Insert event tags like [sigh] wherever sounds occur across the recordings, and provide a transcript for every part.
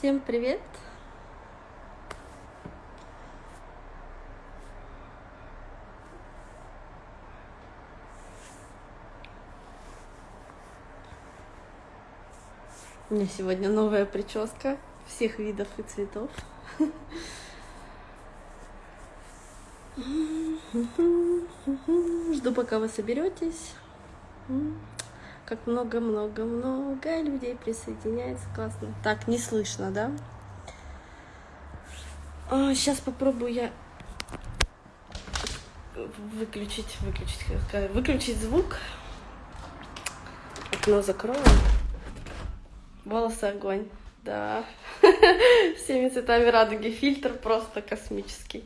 Всем привет! У меня сегодня новая прическа всех видов и цветов. [laughs] Жду, пока вы соберетесь. Как много-много-много людей присоединяется. Классно. Так, не слышно, да? сейчас а, попробую я выключить, выключить, выключить звук. Окно закроем. Волосы огонь. Да. [laughs] Всеми цветами радуги. Фильтр просто космический.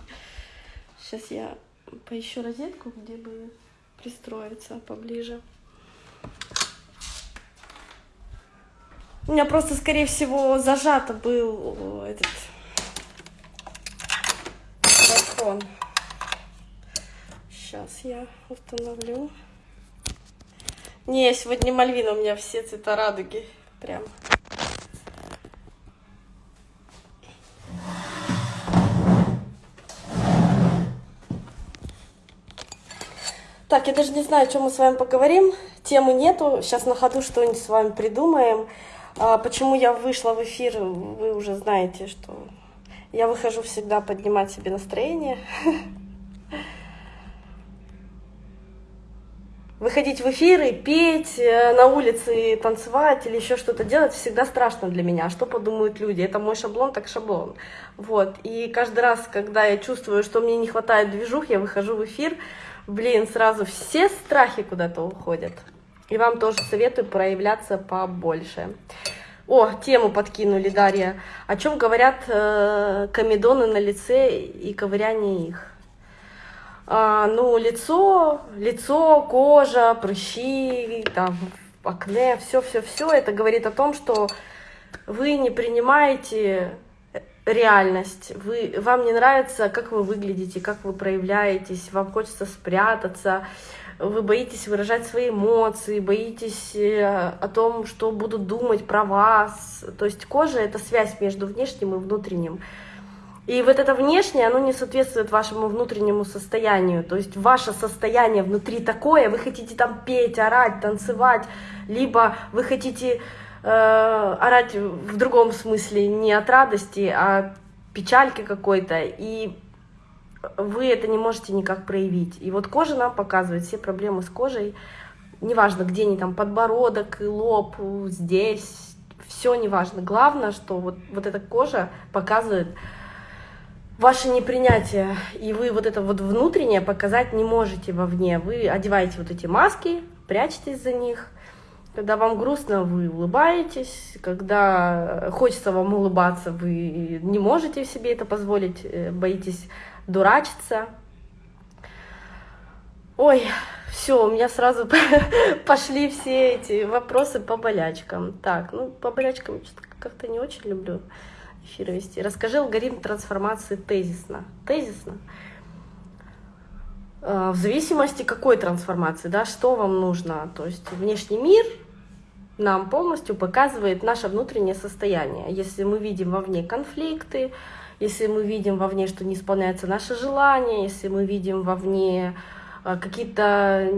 Сейчас я поищу розетку, где бы пристроиться поближе. У меня просто, скорее всего, зажато был этот телефон. Сейчас я установлю. Не, сегодня Мальвина, у меня все цвета радуги. Прям. Так, я даже не знаю, о чем мы с вами поговорим. Темы нету. Сейчас на ходу что-нибудь с вами придумаем. А почему я вышла в эфир, вы уже знаете, что я выхожу всегда поднимать себе настроение. [laughs] Выходить в эфиры, петь э, на улице, танцевать или еще что-то делать всегда страшно для меня. Что подумают люди? Это мой шаблон, так шаблон. Вот. И каждый раз, когда я чувствую, что мне не хватает движух, я выхожу в эфир, блин, сразу все страхи куда-то уходят. И вам тоже советую проявляться побольше. О, тему подкинули, Дарья. О чем говорят э, комедоны на лице и ковыряние их? А, ну, лицо, лицо, кожа, прыщи, там, акне, все-все-все, это говорит о том, что вы не принимаете реальность, вы, вам не нравится, как вы выглядите, как вы проявляетесь, вам хочется спрятаться, вы боитесь выражать свои эмоции, боитесь э, о том, что будут думать про вас. То есть кожа — это связь между внешним и внутренним. И вот это внешнее, оно не соответствует вашему внутреннему состоянию. То есть ваше состояние внутри такое, вы хотите там петь, орать, танцевать, либо вы хотите э, орать в другом смысле, не от радости, а печальки какой-то. И вы это не можете никак проявить. И вот кожа нам показывает все проблемы с кожей. Неважно, где они там, подбородок, лоб, здесь, все неважно. Главное, что вот, вот эта кожа показывает ваше непринятие, и вы вот это вот внутреннее показать не можете вовне. Вы одеваете вот эти маски, прячетесь за них. Когда вам грустно, вы улыбаетесь. Когда хочется вам улыбаться, вы не можете себе это позволить, э, боитесь дурачиться. Ой, все, у меня сразу [laughs] пошли все эти вопросы по болячкам. Так, ну по болячкам как-то не очень люблю эфир вести. Расскажи алгоритм трансформации тезисно. Тезисно. А, в зависимости какой трансформации, да, что вам нужно. То есть внешний мир нам полностью показывает наше внутреннее состояние. Если мы видим вовне конфликты, если мы видим вовне, что не исполняется наше желание, если мы видим вовне а, какие-то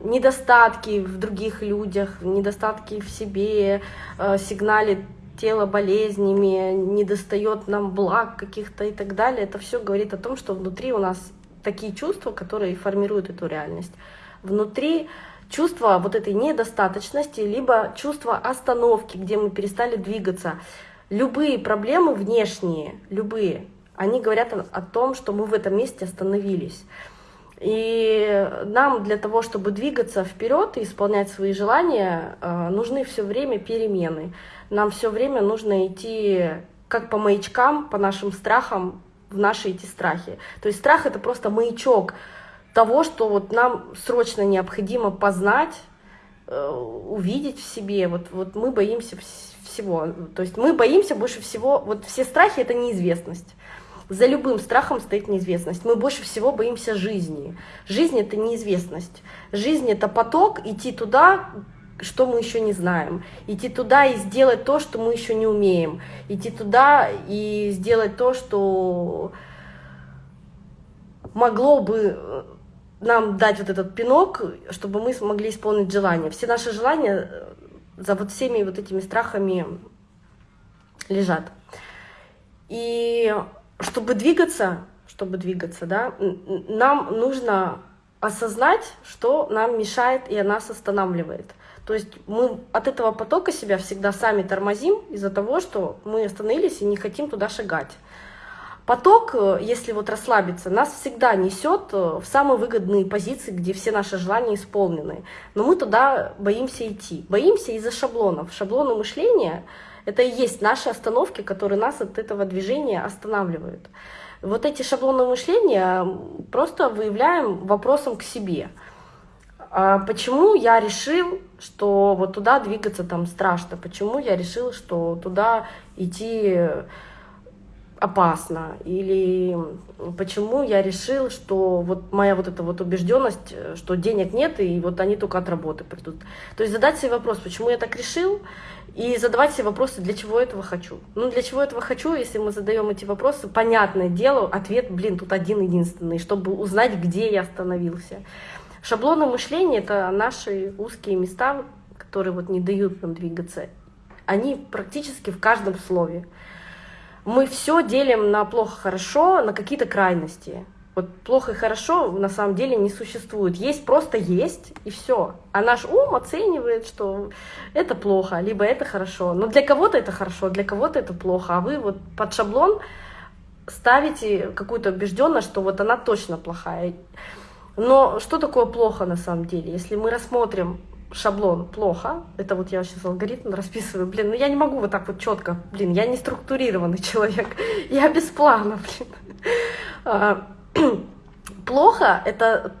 недостатки в других людях, недостатки в себе, а, сигналит тело болезнями, не достает нам благ каких-то и так далее, это все говорит о том, что внутри у нас такие чувства, которые формируют эту реальность. Внутри чувство вот этой недостаточности, либо чувство остановки, где мы перестали двигаться. Любые проблемы внешние, любые, они говорят о, том, что мы в этом месте остановились. И нам для того, чтобы двигаться вперед и исполнять свои желания, э, нужны все время перемены. Нам все время нужно идти как по маячкам, по нашим страхам, в наши эти страхи. То есть страх это просто маячок того, что вот нам срочно необходимо познать, э, увидеть в себе. Вот, вот мы боимся всего. То есть мы боимся больше всего, вот все страхи это неизвестность. За любым страхом стоит неизвестность. Мы больше всего боимся жизни. Жизнь — это неизвестность. Жизнь — это поток, идти туда, что мы еще не знаем, идти туда и сделать то, что мы еще не умеем, идти туда и сделать то, что могло бы нам дать вот этот пинок, чтобы мы смогли исполнить желание. Все наши желания э, за вот всеми вот этими страхами лежат. И чтобы двигаться, чтобы двигаться, да, нам нужно осознать, что нам мешает и нас останавливает. То есть мы от этого потока себя всегда сами тормозим из-за того, что мы остановились и не хотим туда шагать. Поток, э, если вот расслабиться, нас всегда несет э, в самые выгодные позиции, где все наши желания исполнены. Но мы туда боимся идти. Боимся из-за шаблонов. Шаблоны мышления — это и есть наши остановки, которые нас от этого движения останавливают. Вот эти шаблоны мышления просто выявляем вопросом к себе. А почему я решил, что вот туда двигаться там страшно? Почему я решил, что туда идти опасно, или почему я решил, что вот моя вот эта вот убежденность, что денег нет, и вот они только от работы придут. То есть задать себе вопрос, почему я так решил, и задавать себе вопросы, для чего этого хочу. Ну, для чего этого хочу, если мы задаем эти вопросы, понятное дело, ответ, блин, тут один единственный, чтобы узнать, где я остановился. Шаблоны мышления — это наши узкие места, которые вот не дают нам двигаться. Они практически в каждом слове мы все делим на плохо-хорошо, на какие-то крайности. Вот плохо и хорошо на самом деле не существует. Есть просто есть, и все. А наш ум оценивает, что это плохо, либо это хорошо. Но для кого-то это хорошо, для кого-то это плохо. А вы вот под шаблон ставите какую-то убежденность, что вот она точно плохая. Но что такое плохо на самом деле? Если мы рассмотрим шаблон плохо. Это вот я сейчас алгоритм расписываю. Блин, ну я не могу вот так вот четко. Блин, я не структурированный человек. [laughs] Я без плана, блин. А, [clears throat] плохо — это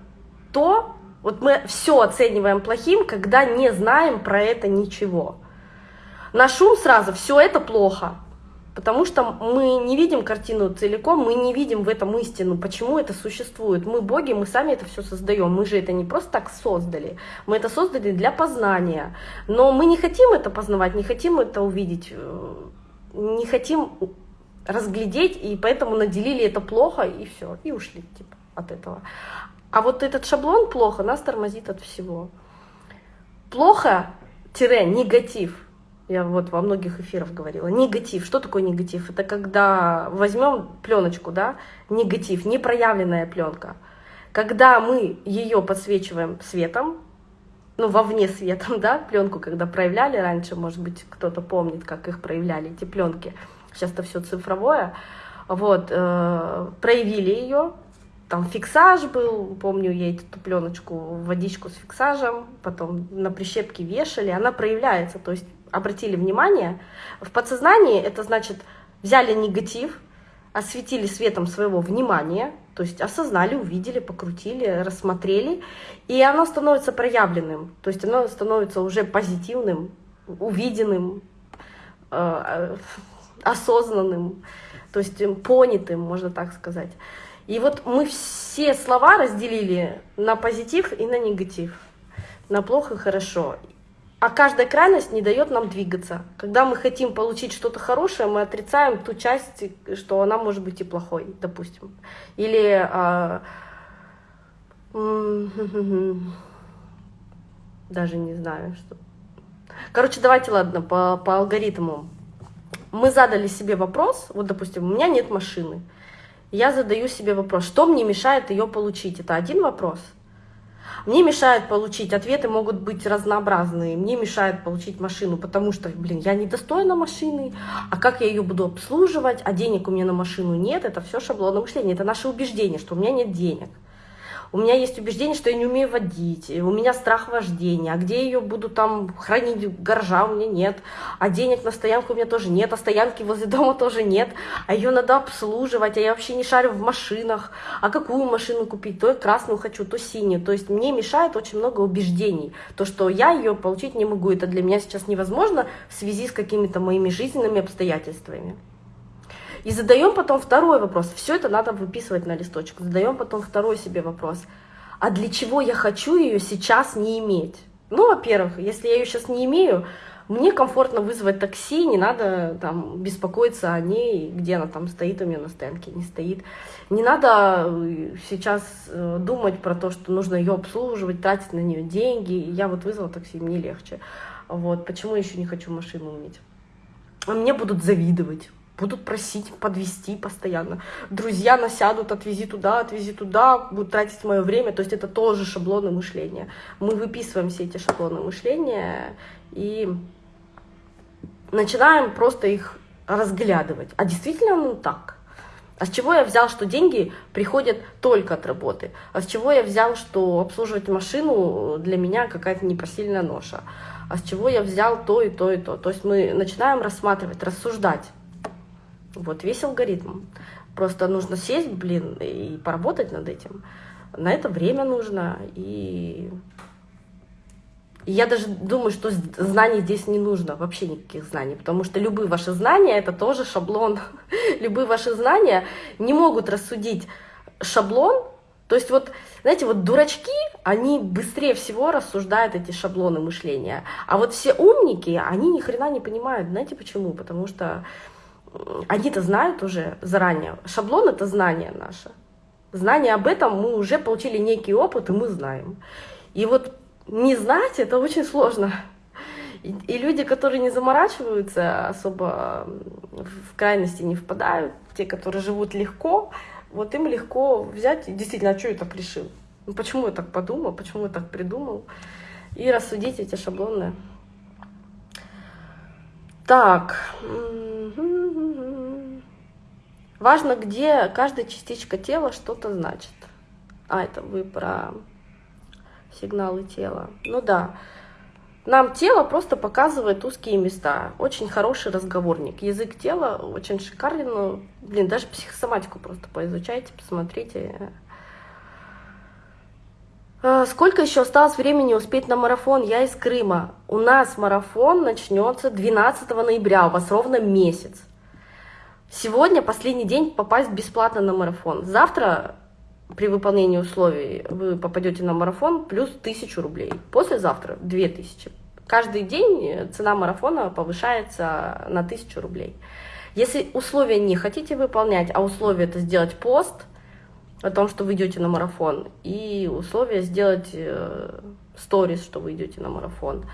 то, вот мы все оцениваем плохим, когда не знаем про это ничего. Наш ум сразу, все это плохо. Потому что мы не видим картину целиком, мы не видим в этом истину, почему это существует. Мы боги, мы сами это все создаем. Мы же это не просто так создали, мы это создали для познания. Но мы не хотим это познавать, не хотим это увидеть, э, не хотим разглядеть, и поэтому наделили это плохо, и все, и ушли типа, от этого. А вот этот шаблон плохо нас тормозит от всего. Плохо-негатив я вот во многих эфирах говорила. Негатив. Что такое негатив? Это когда возьмем пленочку, да, негатив, непроявленная пленка. Когда мы ее подсвечиваем светом, ну, вовне светом, [laughs] да, пленку, когда проявляли раньше, может быть, кто-то помнит, как их проявляли, эти пленки. Сейчас это все цифровое. Вот, э, проявили ее, там фиксаж был, помню, я эту пленочку водичку с фиксажем, потом на прищепке вешали, она проявляется, то есть обратили внимание, в подсознании это значит взяли негатив, осветили светом своего внимания, то есть осознали, увидели, покрутили, рассмотрели, и оно становится проявленным, то есть оно становится уже позитивным, увиденным, э, осознанным, то есть понятым, можно так сказать. И вот мы все слова разделили на позитив и на негатив, на плохо и хорошо. А каждая крайность не дает нам двигаться. Когда мы хотим получить что-то хорошее, мы отрицаем ту часть, что она может быть и плохой, допустим. Или а, [laughs] даже не знаю, что. Короче, давайте, ладно, по, по алгоритму. Мы задали себе вопрос, вот, допустим, у меня нет машины. Я задаю себе вопрос, что мне мешает ее получить? Это один вопрос – мне мешает получить, ответы могут быть разнообразные. Мне мешает получить машину, потому что, блин, я недостойна машины, а как я ее буду обслуживать, а денег у меня на машину нет, это все шаблонное мышление, это наше убеждение, что у меня нет денег. У меня есть убеждение, что я не умею водить, у меня страх вождения, а где ее буду там хранить, гаража у меня нет, а денег на стоянку у меня тоже нет, а стоянки возле [laughs] дома тоже нет, а ее надо обслуживать, а я вообще не шарю в машинах, а какую машину купить, то я красную хочу, то синюю, то есть мне мешает очень много убеждений, то, что я ее получить не могу, это для меня сейчас невозможно в связи с какими-то моими жизненными обстоятельствами. И задаем потом второй вопрос. Все это надо выписывать на листочек. Задаем потом второй себе вопрос. А для чего я хочу ее сейчас не иметь? Ну, во-первых, если я ее сейчас не имею, мне комфортно вызвать такси, не надо там беспокоиться о ней, где она там стоит у меня на стоянке, не стоит. Не надо э, сейчас э, думать про то, что нужно ее обслуживать, тратить на нее деньги. Я вот вызвала такси, мне легче. Вот, почему еще не хочу машину иметь? А мне будут завидовать будут просить подвести постоянно. Друзья насядут, отвези туда, отвези туда, будут тратить мое время. То есть это тоже шаблоны мышления. Мы выписываем все эти шаблоны мышления и начинаем просто их разглядывать. А действительно ну так? А с чего я взял, что деньги приходят только от работы? А с чего я взял, что обслуживать машину для меня какая-то непосильная ноша? А с чего я взял то и то и то? То есть мы начинаем рассматривать, рассуждать. Вот весь алгоритм. Просто нужно сесть, блин, и поработать над этим. На это время нужно. И, и я даже думаю, что знаний здесь не нужно, вообще никаких знаний, потому что любые ваши знания — это тоже шаблон. [laughs] любые ваши знания не могут рассудить шаблон, то есть вот, знаете, вот дурачки, они быстрее всего рассуждают эти шаблоны мышления. А вот все умники, они ни хрена не понимают. Знаете почему? Потому что они-то знают уже заранее. Шаблон — это знание наше. Знание об этом мы уже получили некий опыт, и мы знаем. И вот не знать — это очень сложно. И, люди, которые не заморачиваются, особо в крайности не впадают, те, которые живут легко, вот им легко взять действительно, а что я так решил? Ну, почему я так подумал, почему я так придумал? И рассудить эти шаблоны. Так. Важно, где каждая частичка тела что-то значит. А, это вы про сигналы тела. Ну да. Нам тело просто показывает узкие места. Очень хороший разговорник. Язык тела очень шикарный. Ну, блин, даже психосоматику просто поизучайте, посмотрите. А, сколько еще осталось времени успеть на марафон? Я из Крыма. У нас марафон начнется 12 ноября, у вас ровно месяц. Сегодня последний день попасть бесплатно на марафон. Завтра при выполнении условий вы попадете на марафон плюс 1000 рублей. Послезавтра 2000. Каждый день цена марафона повышается на 1000 рублей. Если условия не хотите выполнять, а условие это сделать пост о том, что вы идете на марафон, и условие сделать э, сторис, что вы идете на марафон,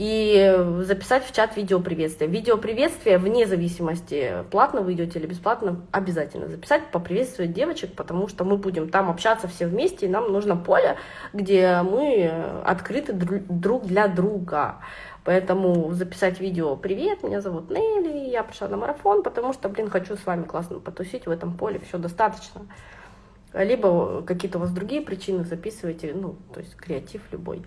и записать в чат видео приветствия. Видео приветствия, вне зависимости, платно вы идете или бесплатно, обязательно записать, поприветствовать девочек, потому что мы будем там общаться все вместе, и нам нужно поле, где мы открыты друг для друга. Поэтому записать видео «Привет, меня зовут Нелли, я пришла на марафон, потому что, блин, хочу с вами классно потусить в этом поле, все достаточно». Либо какие-то у вас другие причины записывайте, ну, то есть креатив любой.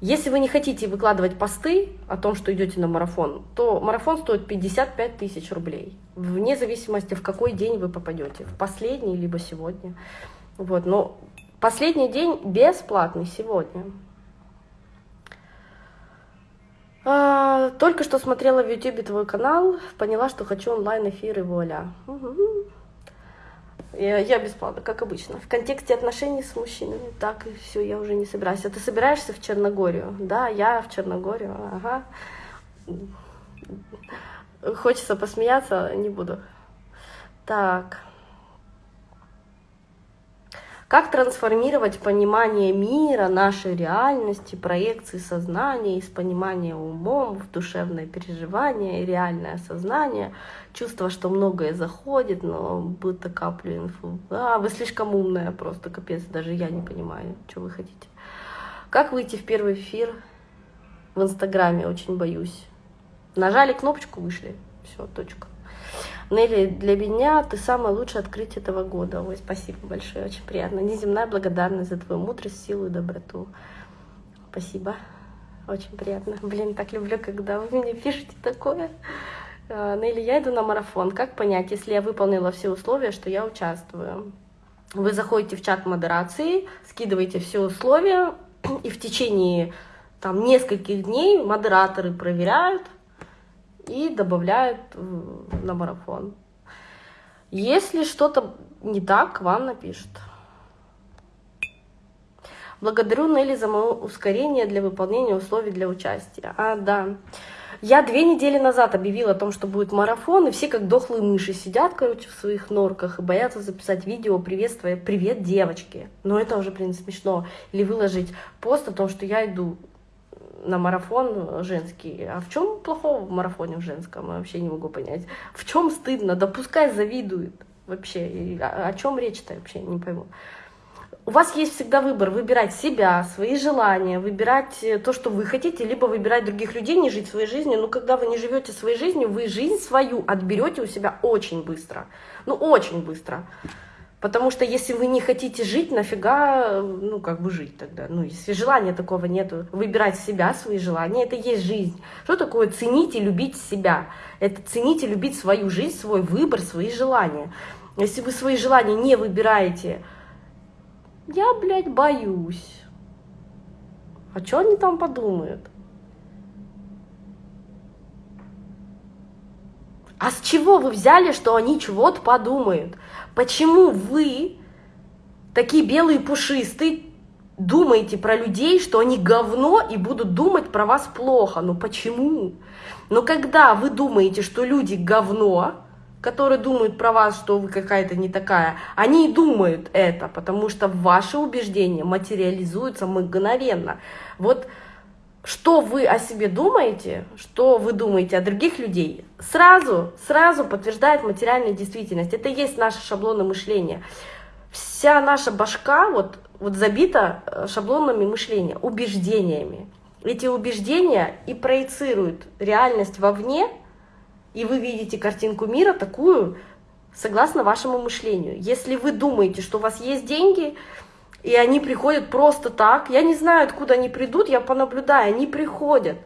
Если вы не хотите выкладывать посты о том, что идете на марафон, то марафон стоит 55 тысяч рублей, вне зависимости, в какой день вы попадете, в последний, либо сегодня. Вот, но последний день бесплатный сегодня. А, только что смотрела в YouTube твой канал, поняла, что хочу онлайн-эфир и вуаля. Угу. Я, я бесплатно, как обычно. В контексте отношений с мужчинами. Так, и все, я уже не собираюсь. А ты собираешься в Черногорию? Да, я в Черногорию, ага. Хочется посмеяться, не буду. Так. Как трансформировать понимание мира, нашей реальности, проекции сознания из понимания умом в душевное переживание реальное сознание, чувство, что многое заходит, но будто каплю инфу. А, вы слишком умная просто, капец, даже я не понимаю, что вы хотите. Как выйти в первый эфир в Инстаграме, очень боюсь. Нажали кнопочку, вышли, все, точка. Нелли, для меня ты самое лучшее открытие этого года. Ой, спасибо большое, очень приятно. Неземная благодарность за твою мудрость, силу и доброту. Спасибо, очень приятно. Блин, так люблю, когда вы мне пишете такое. А, Нелли, я иду на марафон. Как понять, если я выполнила все условия, что я участвую? Вы заходите в чат модерации, скидываете все условия, и в течение там, нескольких дней модераторы проверяют, и добавляют на марафон. Если что-то не так, вам напишут. Благодарю Нелли за мое ускорение для выполнения условий для участия. А, да. Я две недели назад объявила о том, что будет марафон, и все как дохлые мыши сидят, короче, в своих норках и боятся записать видео, приветствуя «Привет, девочки!». Но это уже, блин, смешно. Или выложить пост о том, что я иду на марафон женский. А в чем плохого в марафоне в женском? Я вообще не могу понять. В чем стыдно? Да пускай завидует вообще. И о, чем речь-то вообще не пойму у вас есть всегда выбор выбирать себя, свои желания, выбирать э, то, что вы хотите, либо выбирать других людей, не жить своей жизнью. Но когда вы не живете своей жизнью, вы жизнь свою отберете у себя очень быстро. Ну, очень быстро. Потому что если вы не хотите жить, нафига, ну, как бы жить тогда? Ну, если желания такого нету, выбирать себя, свои желания, это и есть жизнь. Что такое ценить и любить себя? Это ценить и любить свою жизнь, свой выбор, свои желания. Если вы свои желания не выбираете, я, блядь, боюсь. А что они там подумают? А с чего вы взяли, что они чего-то подумают? Почему вы, такие белые пушистые, думаете про людей, что они говно и будут думать про вас плохо? Ну почему? Но когда вы думаете, что люди говно, которые думают про вас, что вы какая-то не такая, они и думают это, потому что ваши убеждения материализуются мгновенно. Вот что вы о себе думаете, что вы думаете о других людей, сразу, сразу подтверждает материальную действительность. Это и есть наши шаблоны мышления. Вся наша башка вот, вот забита э, шаблонами мышления, убеждениями. Эти убеждения и проецируют реальность вовне, и вы видите картинку мира такую, согласно вашему мышлению. Если вы думаете, что у вас есть деньги, и они приходят просто так, я не знаю, откуда они придут, я понаблюдаю, они приходят.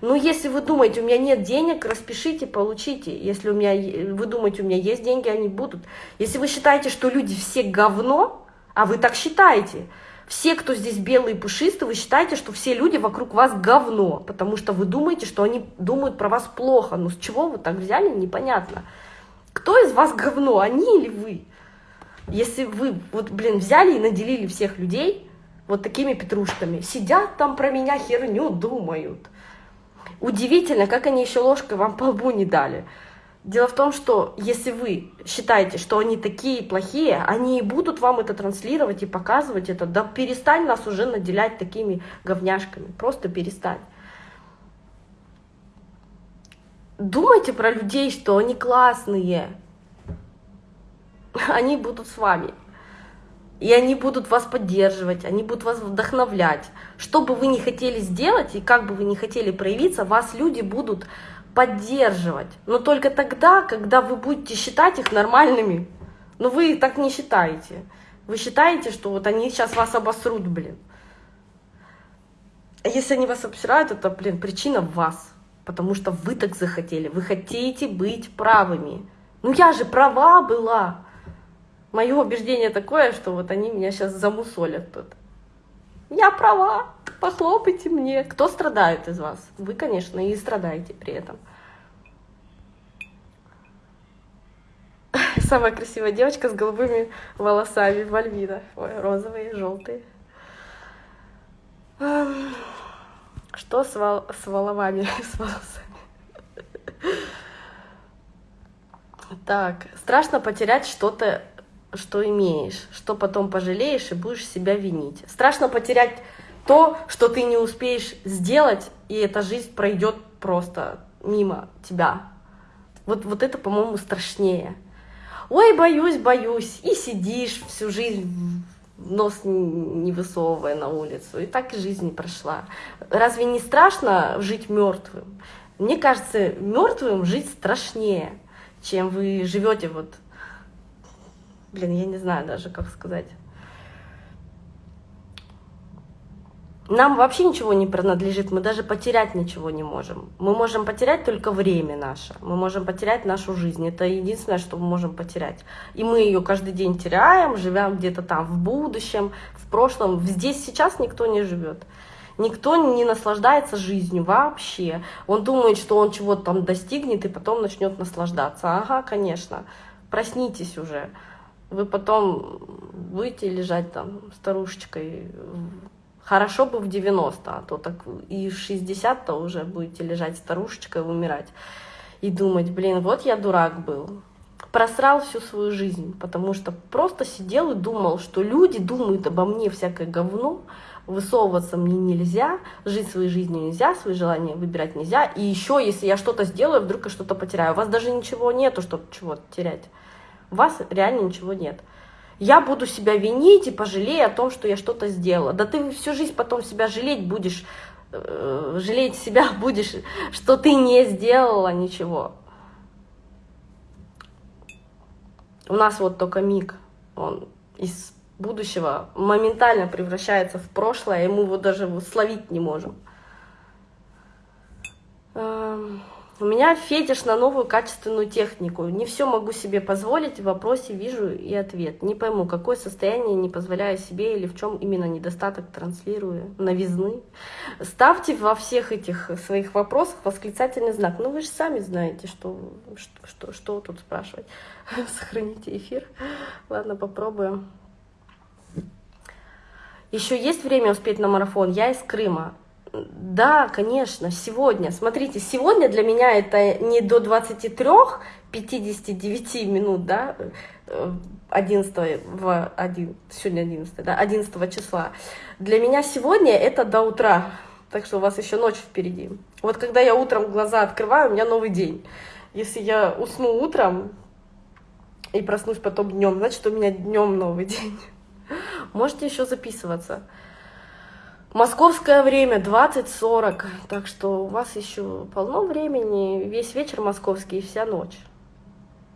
Но если вы думаете, у меня нет денег, распишите, получите. Если у меня, вы думаете, у меня есть деньги, они будут. Если вы считаете, что люди все говно, а вы так считаете, все, кто здесь белые и пушистые, вы считаете, что все люди вокруг вас говно, потому что вы думаете, что они думают про вас плохо. Но с чего вы так взяли, непонятно. Кто из вас говно, они или вы? Если вы, вот, блин, взяли и наделили всех людей вот такими петрушками, сидят там про меня херню думают. Удивительно, как они еще ложкой вам по лбу не дали. Дело в том, что если вы считаете, что они такие плохие, они и будут вам это транслировать и показывать это. Да перестань нас уже наделять такими говняшками. Просто перестань. Думайте про людей, что они классные. [laughs] Они будут с вами. И они будут вас поддерживать, они будут вас вдохновлять. Что бы вы ни хотели сделать и как бы вы ни хотели проявиться, вас люди будут поддерживать. Но только тогда, когда вы будете считать их нормальными. Но вы так не считаете. Вы считаете, что вот они сейчас вас обосрут, блин. А если они вас обсирают, это, блин, причина в вас. Потому что вы так захотели. Вы хотите быть правыми. Ну я же права была. Мое убеждение такое, что вот они меня сейчас замусолят тут. Я права похлопайте мне. Кто страдает из вас? Вы, конечно, и страдаете при этом. [laughs] Самая красивая девочка с голубыми волосами, Вальвина. Ой, розовые, желтые. Что с, вол... с воловами, [laughs] с волосами? [laughs] Так, страшно потерять что-то, что имеешь, что потом пожалеешь и будешь себя винить. Страшно потерять то, что ты не успеешь сделать, и эта жизнь пройдет просто мимо тебя. Вот, вот это, по-моему, страшнее. Ой, боюсь, боюсь. И сидишь всю жизнь, нос не высовывая на улицу. И так жизнь прошла. Разве не страшно жить мертвым? Мне кажется, мертвым жить страшнее, чем вы живете вот... Блин, я не знаю даже, как сказать. Нам вообще ничего не принадлежит, мы даже потерять ничего не можем. Мы можем потерять только время наше, мы можем потерять нашу жизнь. Это единственное, что мы можем потерять. И мы ее каждый день теряем, живем где-то там в будущем, в прошлом. Здесь сейчас никто не живет. Никто не наслаждается жизнью вообще. Он думает, что он чего-то там достигнет и потом начнет наслаждаться. Ага, конечно. Проснитесь уже. Вы потом будете лежать там старушечкой Хорошо бы в 90, а то так и в 60-то уже будете лежать старушечкой, умирать. И думать, блин, вот я дурак был. Просрал всю свою жизнь, потому что просто сидел и думал, что люди думают обо мне всякое говно, высовываться мне нельзя, жить своей жизнью нельзя, свои желания выбирать нельзя. И еще, если я что-то сделаю, вдруг я что-то потеряю. У вас даже ничего нету, чтобы чего-то терять. У вас реально ничего нет я буду себя винить и пожалею о том, что я что-то сделала. Да ты всю жизнь потом себя жалеть будешь, э, жалеть себя [laughs] будешь, что ты не сделала ничего. У нас вот только миг, он из будущего моментально превращается в прошлое, и мы его даже словить не можем. Эм... У меня фетиш на новую качественную технику. Не все могу себе позволить, в вопросе вижу и ответ. Не пойму, какое состояние не позволяю себе или в чем именно недостаток транслирую, новизны. Ставьте во всех этих своих вопросах восклицательный знак. Ну вы же сами знаете, что, что, что, что тут спрашивать. [laughs] Сохраните эфир. Ладно, попробуем. Еще есть время успеть на марафон? Я из Крыма. Да, конечно, сегодня. Смотрите, сегодня для меня это не до 23, 59 минут, да, 11 э, в 1, сегодня 11, да, 11 числа. Для меня сегодня это до утра, так что у вас еще ночь впереди. Вот когда я утром глаза открываю, у меня новый день. Если я усну утром и проснусь потом днем, значит, у меня днем новый [laughs] день. Можете еще записываться. Московское время 20.40, так что у вас еще полно времени, весь вечер московский и вся ночь.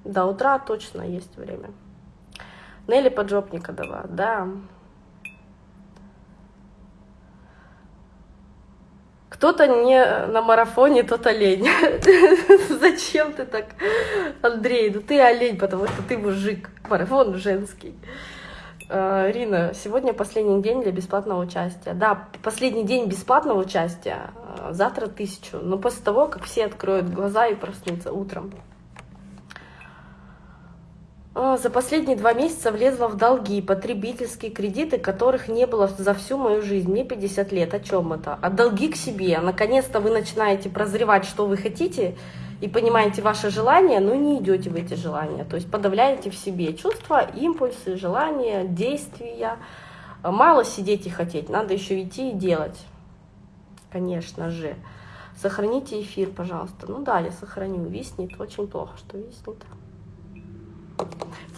До утра точно есть время. Нелли Поджопникова, да. Кто-то не на марафоне, тот олень. [laughs] Зачем ты так, Андрей? Ну ты олень, потому что ты мужик. Марафон женский. Э, Рина, сегодня последний день для бесплатного участия. Да, последний день бесплатного участия, э, завтра тысячу, но после того, как все откроют глаза и проснутся утром. Э, за последние два месяца влезла в долги, потребительские кредиты, которых не было за всю мою жизнь. Мне 50 лет. О чем это? А долги к себе. Наконец-то вы начинаете прозревать, что вы хотите, и понимаете ваши желания, но не идете в эти желания. То есть подавляете в себе чувства, импульсы, желания, действия. Мало сидеть и хотеть, надо еще идти и делать. Конечно же. Сохраните эфир, пожалуйста. Ну да, я сохраню. Виснет. Очень плохо, что виснет.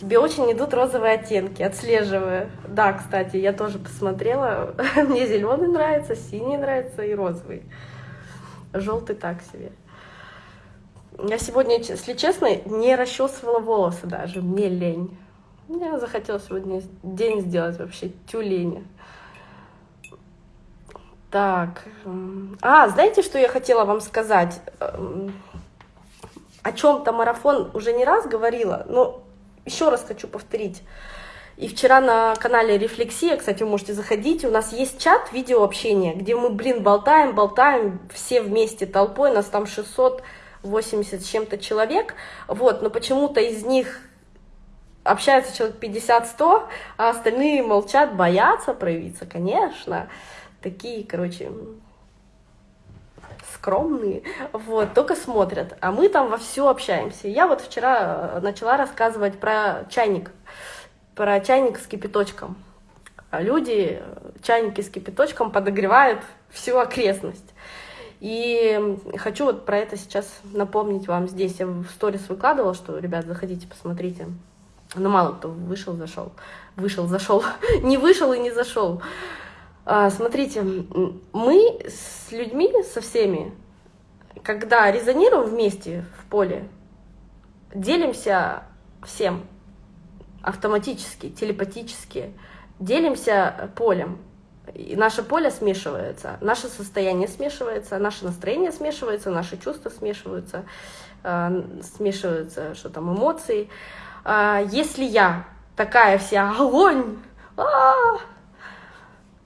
Тебе очень идут розовые оттенки, отслеживаю. Да, кстати, я тоже посмотрела. [laughs] Мне зеленый нравится, синий нравится и розовый. Желтый так себе. Я сегодня, если честно, не расчесывала волосы даже, мне лень. Я захотела сегодня день сделать вообще тюлень. Так, а, знаете, что я хотела вам сказать? Эм, о чем-то марафон уже не раз говорила, но еще раз хочу повторить. И вчера на канале Рефлексия, кстати, вы можете заходить, у нас есть чат видеообщения, где мы, блин, болтаем, болтаем, все вместе толпой, нас там 600 80 с чем-то человек, вот, но почему-то из них общается человек 50-100, а остальные молчат, боятся проявиться, конечно, такие, короче, скромные, вот, только смотрят, а мы там во все общаемся. Я вот вчера э, начала рассказывать про чайник, про чайник с кипяточком. Люди э, чайники с кипяточком подогревают всю окрестность. И хочу вот про это сейчас напомнить вам здесь. Я в сторис выкладывала, что, ребят, заходите, посмотрите. Но мало кто вышел, зашел. Вышел, зашел. [laughs] не вышел и не зашел. А, смотрите, мы с людьми, со всеми, когда резонируем вместе в поле, делимся всем автоматически, телепатически, делимся полем. И наше поле смешивается, наше состояние смешивается, наше настроение смешивается, наши чувства смешиваются, э, смешиваются, что там, эмоции. Э, если я такая вся огонь, а -а -а,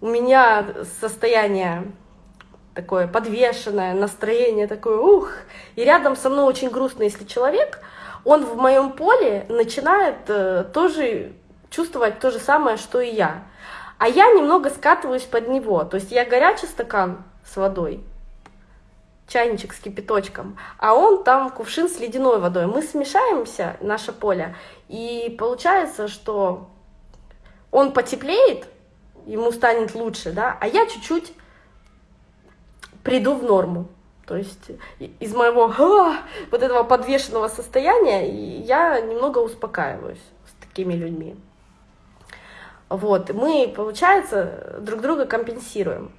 у меня состояние такое подвешенное, настроение такое, ух, и рядом со мной очень грустно, если человек, он в моем поле начинает э, тоже чувствовать то же самое, что и я. А я немного скатываюсь под него. То есть я горячий стакан с водой, чайничек с кипяточком, а он там кувшин с ледяной водой. Мы смешаемся, наше поле, и получается, что он потеплеет, ему станет лучше, да, а я чуть-чуть приду в норму. То есть из моего вот этого подвешенного состояния я немного успокаиваюсь с такими людьми. Вот, мы, получается, друг друга компенсируем.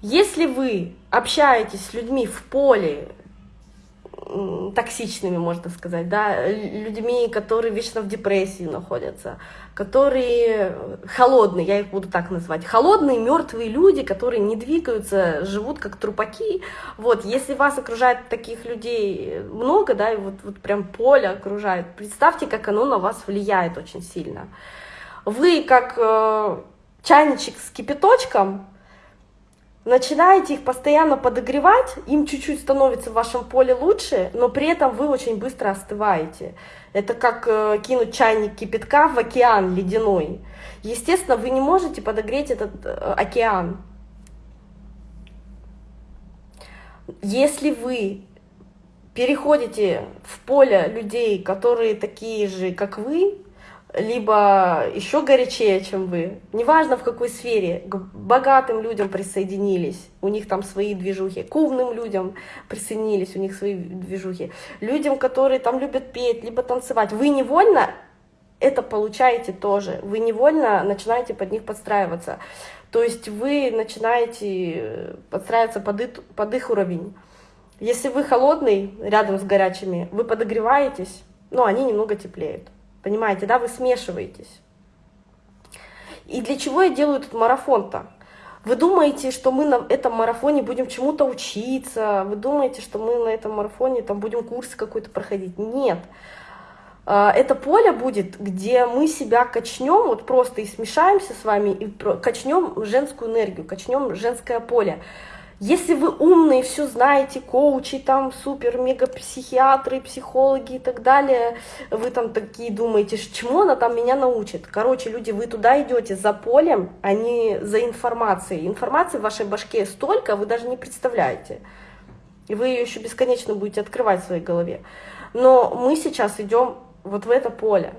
Если вы общаетесь с людьми в поле, токсичными, можно сказать, да, людьми, которые вечно в депрессии находятся, которые холодные, я их буду так назвать, холодные, мертвые люди, которые не двигаются, живут как трупаки. Вот, если вас окружает таких людей много, да, и вот, вот прям поле окружает, представьте, как оно на вас влияет очень сильно. Вы как э, чайничек с кипяточком, начинаете их постоянно подогревать, им чуть-чуть становится в вашем поле лучше, но при этом вы очень быстро остываете. Это как э, кинуть чайник кипятка в океан ледяной. Естественно, вы не можете подогреть этот э, океан. Если вы переходите в поле людей, которые такие же, как вы, либо еще горячее, чем вы. Неважно в какой сфере, к богатым людям присоединились, у них там свои движухи, к умным людям присоединились, у них свои движухи, людям, которые там любят петь, либо танцевать. Вы невольно это получаете тоже, вы невольно начинаете под них подстраиваться. То есть вы начинаете подстраиваться под их, под их уровень. Если вы холодный рядом с горячими, вы подогреваетесь, но они немного теплеют. Понимаете, да, вы смешиваетесь. И для чего я делаю этот марафон-то? Вы думаете, что мы на этом марафоне будем чему-то учиться? Вы думаете, что мы на этом марафоне там будем курс какой-то проходить? Нет. А, это поле будет, где мы себя качнем, вот просто и смешаемся с вами, и качнем женскую энергию, качнем женское поле. Если вы умные, все знаете, коучи, там супер-мега-психиатры, психологи и так далее, вы там такие думаете, чему она там меня научит? Короче, люди, вы туда идете за полем, а не за информацией. Информации в вашей башке столько, вы даже не представляете. И вы ее еще бесконечно будете открывать в своей голове. Но мы сейчас идем вот в это поле.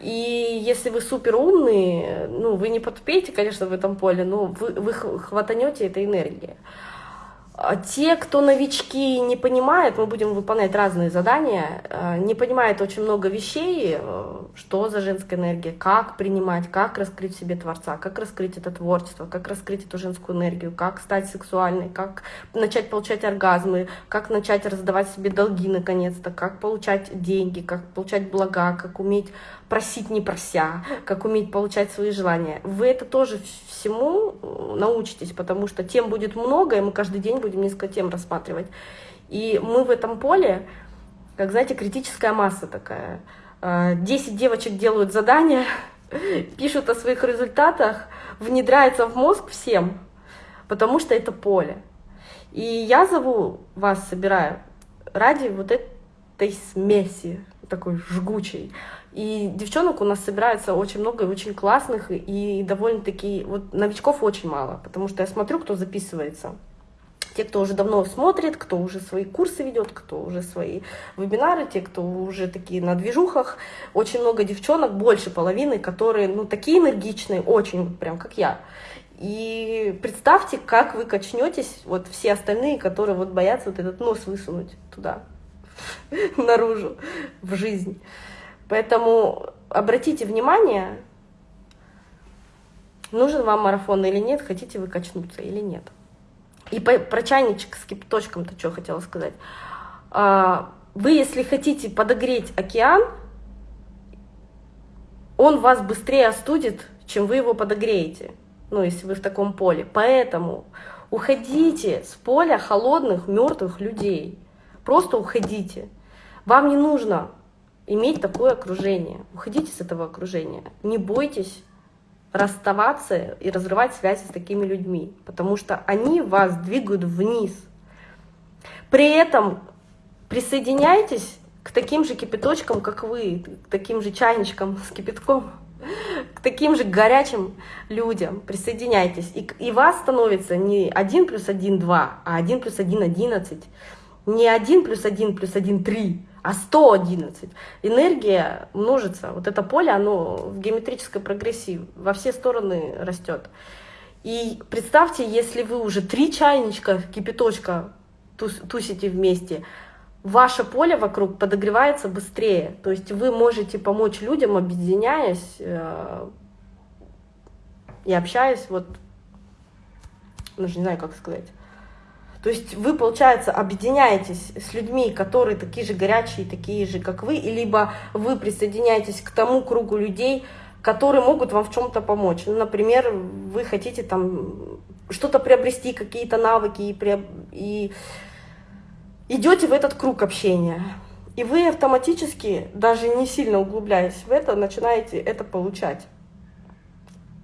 И если вы супер умные, ну, вы не подпеете, конечно, в этом поле, но вы, вы хватанете этой энергии. А те, кто новички не понимают, мы будем выполнять разные задания, э, не понимают очень много вещей, э, что за женская энергия, как принимать, как раскрыть в себе Творца, как раскрыть это творчество, как раскрыть эту женскую энергию, как стать сексуальной, как начать получать оргазмы, как начать раздавать себе долги наконец-то, как получать деньги, как получать блага, как уметь просить не прося, как уметь получать свои желания. Вы это тоже всему э, научитесь, потому что тем будет много, и мы каждый день будем несколько тем рассматривать. И мы в этом поле, как, знаете, критическая масса такая. Э, десять девочек делают задания, [laughs] пишут о своих результатах, внедряется в мозг всем, потому что это поле. И я зову вас, собираю, ради вот этой смеси, такой жгучей. И девчонок у нас собирается очень много, и очень классных, и довольно-таки, вот новичков очень мало, потому что я смотрю, кто записывается. Те, кто уже давно смотрит, кто уже свои курсы ведет, кто уже свои вебинары, те, кто уже такие на движухах. Очень много девчонок, больше половины, которые, ну, такие энергичные, очень, прям как я. И представьте, как вы качнетесь, вот все остальные, которые вот боятся вот этот нос высунуть туда, [laughs] наружу, в жизнь. Поэтому обратите внимание, нужен вам марафон или нет, хотите вы качнуться или нет. И по, про чайничек с кипяточком-то что хотела сказать. А, вы, если хотите подогреть океан, он вас быстрее остудит, чем вы его подогреете, ну, если вы в таком поле. Поэтому уходите с поля холодных, мертвых людей. Просто уходите. Вам не нужно иметь такое окружение. Уходите с этого окружения. Не бойтесь расставаться и разрывать связи с такими людьми, потому что они вас двигают вниз. При этом присоединяйтесь к таким же кипяточкам, как вы, к таким же чайничкам с кипятком, [laughs] к таким же горячим людям присоединяйтесь. И, и вас становится не 1 плюс 1, 2, а 1 плюс 1, 11. Не 1 плюс 1 плюс 1, 3, а 111. Энергия множится. Вот это поле, оно в геометрической прогрессии во все стороны растет. И представьте, если вы уже три чайничка кипяточка тусите вместе, ваше поле вокруг подогревается быстрее. То есть вы можете помочь людям, объединяясь э, и общаясь, вот, даже не знаю, как сказать. То есть вы, получается, объединяетесь с людьми, которые такие же горячие, такие же, как вы, либо вы присоединяетесь к тому кругу людей, которые могут вам в чем-то помочь. Ну, например, вы хотите там что-то приобрести, какие-то навыки, и, и идете в этот круг общения. И вы автоматически, даже не сильно углубляясь в это, начинаете это получать.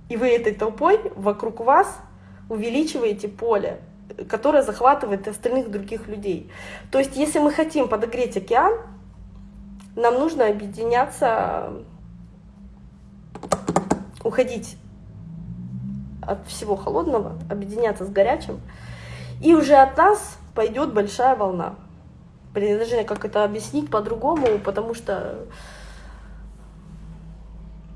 И вы этой толпой вокруг вас увеличиваете поле, которое захватывает остальных других людей. То есть, если мы хотим подогреть океан, нам нужно объединяться, уходить от всего холодного, объединяться с горячим, и уже от нас пойдет большая волна. Блин, я даже как это объяснить по-другому, потому что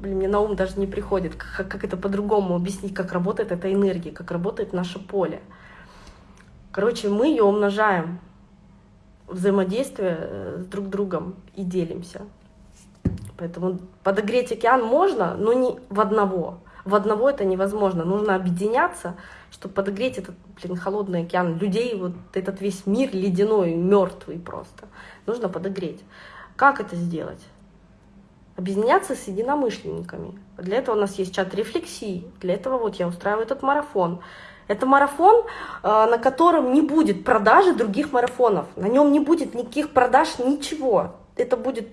блин, мне на ум даже не приходит, как, как это по-другому объяснить, как работает эта энергия, как работает наше поле. Короче, мы ее умножаем, взаимодействие э, с друг другом и делимся. Поэтому подогреть океан можно, но не в одного. В одного это невозможно. Нужно объединяться, чтобы подогреть этот, блин, холодный океан. Людей, вот этот весь мир ледяной, мертвый просто. Нужно подогреть. Как это сделать? Объединяться с единомышленниками. Для этого у нас есть чат рефлексии. Для этого вот я устраиваю этот марафон. Это марафон, э, на котором не будет продажи других марафонов. На нем не будет никаких продаж, ничего. Это будет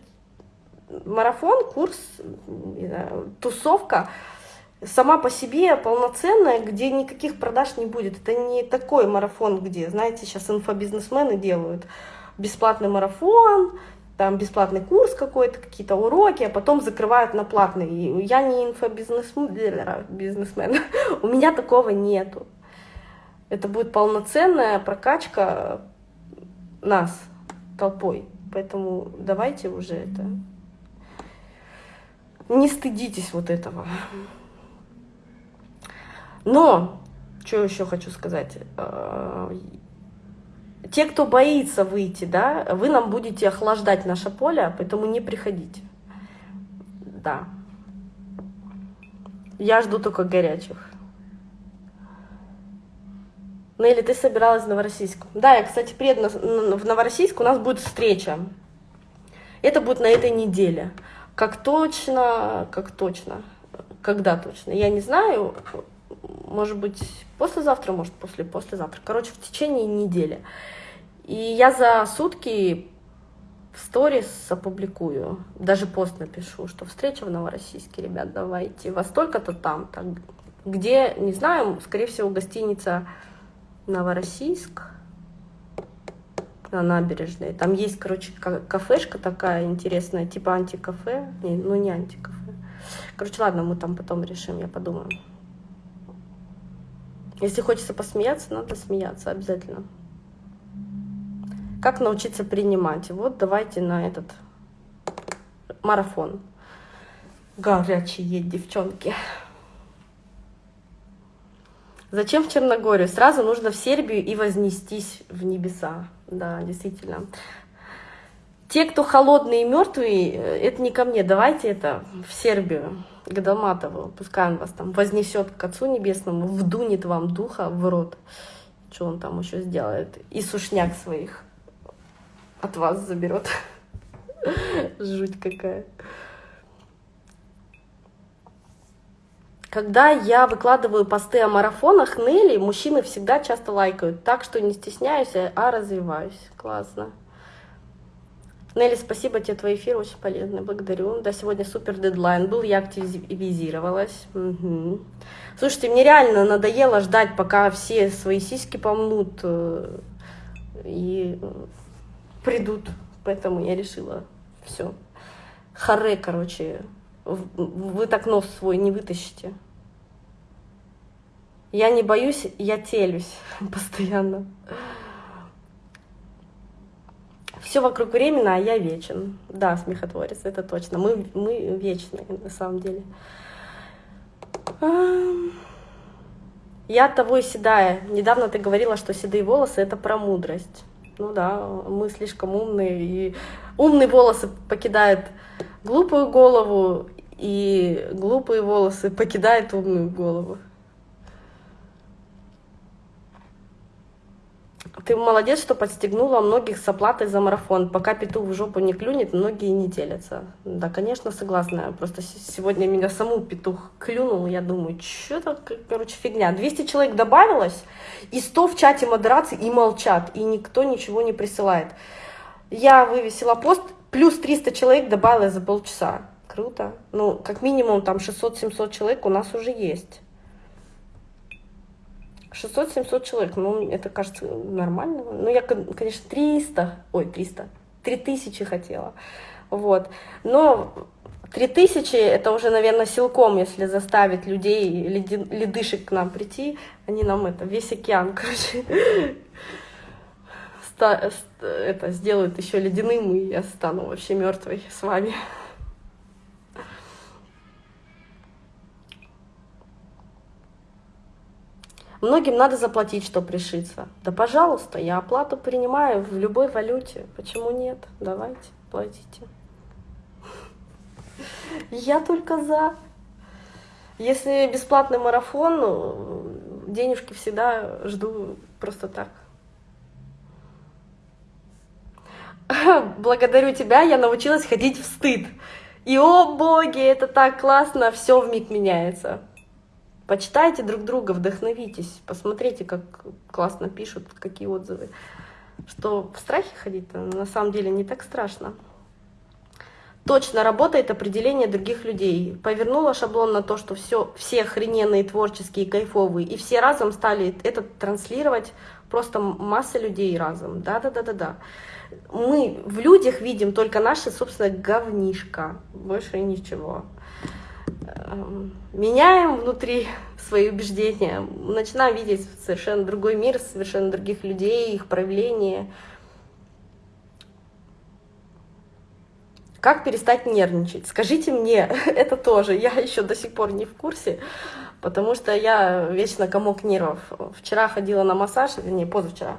марафон, курс, тусовка, сама по себе полноценная, где никаких продаж не будет. Это не такой марафон, где, знаете, сейчас инфобизнесмены делают бесплатный марафон, там бесплатный курс какой-то, какие-то уроки, а потом закрывают на платный. Я не инфобизнесмен, [laughs] у меня такого нету. Это будет полноценная прокачка нас толпой. Поэтому давайте уже это... Не стыдитесь вот этого. Но, что еще хочу сказать. Э, те, кто боится выйти, да, вы нам будете охлаждать наше поле, поэтому не приходите. Да. Я жду только горячих. Нелли, ты собиралась в Новороссийск? Да, я, кстати, приеду в Новороссийск, у нас будет встреча. Это будет на этой неделе. Как точно, как точно, когда точно, я не знаю может быть, послезавтра, может, после послезавтра. Короче, в течение недели. И я за сутки в сторис опубликую, даже пост напишу, что встреча в Новороссийске, ребят, давайте, во столько-то там, так, где, не знаю, скорее всего, гостиница Новороссийск на набережной. Там есть, короче, кафешка такая интересная, типа антикафе, не, ну не антикафе. Короче, ладно, мы там потом решим, я подумаю. Если хочется посмеяться, надо смеяться обязательно. Как научиться принимать? Вот давайте на этот марафон. Горячие девчонки. Зачем в Черногорию? Сразу нужно в Сербию и вознестись в небеса. Да, действительно. Те, кто холодные и мертвые, э, это не ко мне. Давайте это в Сербию к Долматову, пускай он вас там вознесет к Отцу Небесному, вдунет вам духа в рот, что он там еще сделает, и сушняк своих от вас заберет. [laughs] Жуть какая. Когда я выкладываю посты о марафонах Нелли, мужчины всегда часто лайкают, так что не стесняюсь, а развиваюсь. Классно. Нелли, спасибо тебе, твой эфир очень полезный, благодарю. Да, сегодня супер дедлайн был, я активизировалась. Угу. Слушайте, мне реально надоело ждать, пока все свои сиськи помнут э, и придут. Поэтому я решила, все. Харе, короче, вы так нос свой не вытащите. Я не боюсь, я телюсь [laughs] постоянно. Все вокруг временно, а я вечен. Да, смехотворец, это точно. Мы, мы вечные, на самом деле. Я того и седая. Недавно ты говорила, что седые волосы — это про мудрость. Ну да, мы слишком умные, и умные волосы покидают глупую голову, и глупые волосы покидают умную голову. Ты молодец, что подстегнула многих с оплатой за марафон. Пока петух в жопу не клюнет, многие не делятся. Да, конечно, согласна. Просто сегодня меня саму петух клюнул. Я думаю, что-то, короче, фигня. 200 человек добавилось, и 100 в чате модерации и молчат. И никто ничего не присылает. Я вывесила пост, плюс 300 человек добавилось за полчаса. Круто. Ну, как минимум там 600-700 человек у нас уже есть. 600-700 человек, ну, это кажется нормально. Ну, я, конечно, 300, ой, 300, 3000 хотела, вот. Но 3000 это уже, наверное, силком, если заставить людей, ледышек к нам прийти, они нам это, весь океан, [laughs] короче, это сделают еще ледяным, и я стану вообще мертвой с вами. Многим надо заплатить, чтобы решиться. Да, пожалуйста, я оплату принимаю в любой валюте. Почему нет? Давайте, платите. Я только за. Если бесплатный марафон, ну, денежки всегда жду просто так. Благодарю тебя, я научилась ходить в стыд. И, о боги, это так классно, все в миг меняется. Почитайте друг друга, вдохновитесь, посмотрите, как классно пишут, какие отзывы. Что в страхе ходить на самом деле не так страшно. Точно работает определение других людей. Повернула шаблон на то, что все, все охрененные, творческие, кайфовые, и все разом стали это транслировать, просто масса людей разом. Да-да-да-да-да. Мы в людях видим только наше, собственно, говнишко, больше ничего. Эм, меняем внутри свои убеждения, начинаем видеть совершенно другой мир, совершенно других людей, их проявления. Как перестать нервничать? Скажите мне, [laughs] это тоже, я еще до сих пор не в курсе, потому что я вечно комок нервов. Вчера ходила на массаж, не позавчера,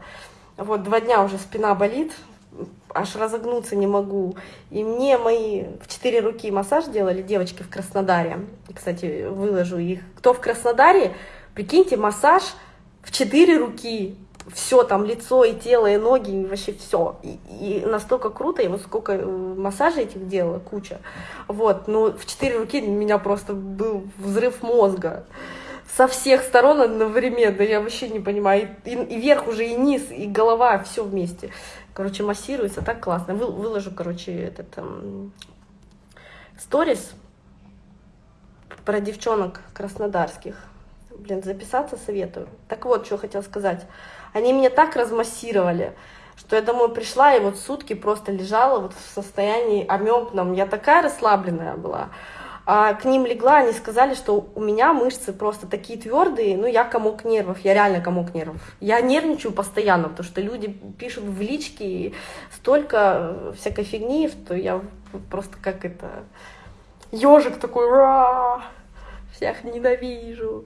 вот два дня уже спина болит, аж разогнуться не могу. И мне мои в четыре руки массаж делали девочки в Краснодаре. Кстати, выложу их. Кто в Краснодаре, прикиньте, массаж в четыре руки. Все там, лицо и тело, и ноги, и вообще все. И, и настолько круто, и вот сколько э, массажей этих делала, куча. Вот, ну в четыре руки у меня просто был взрыв мозга со всех сторон одновременно, я вообще не понимаю, и, и вверх уже, и низ, и голова, все вместе. Короче, массируется, так классно. Вы, выложу, короче, этот эм, сторис про девчонок краснодарских. Блин, записаться советую. Так вот, что хотел сказать. Они меня так размассировали, что я домой пришла и вот сутки просто лежала вот в состоянии амебном. Я такая расслабленная была. А к ним легла, они сказали, что у меня мышцы просто такие твердые, ну я комок нервов, я реально комок нервов. Я нервничаю постоянно, потому что люди пишут в личке столько всякой фигни, что я просто как это ежик такой, Ра! всех ненавижу.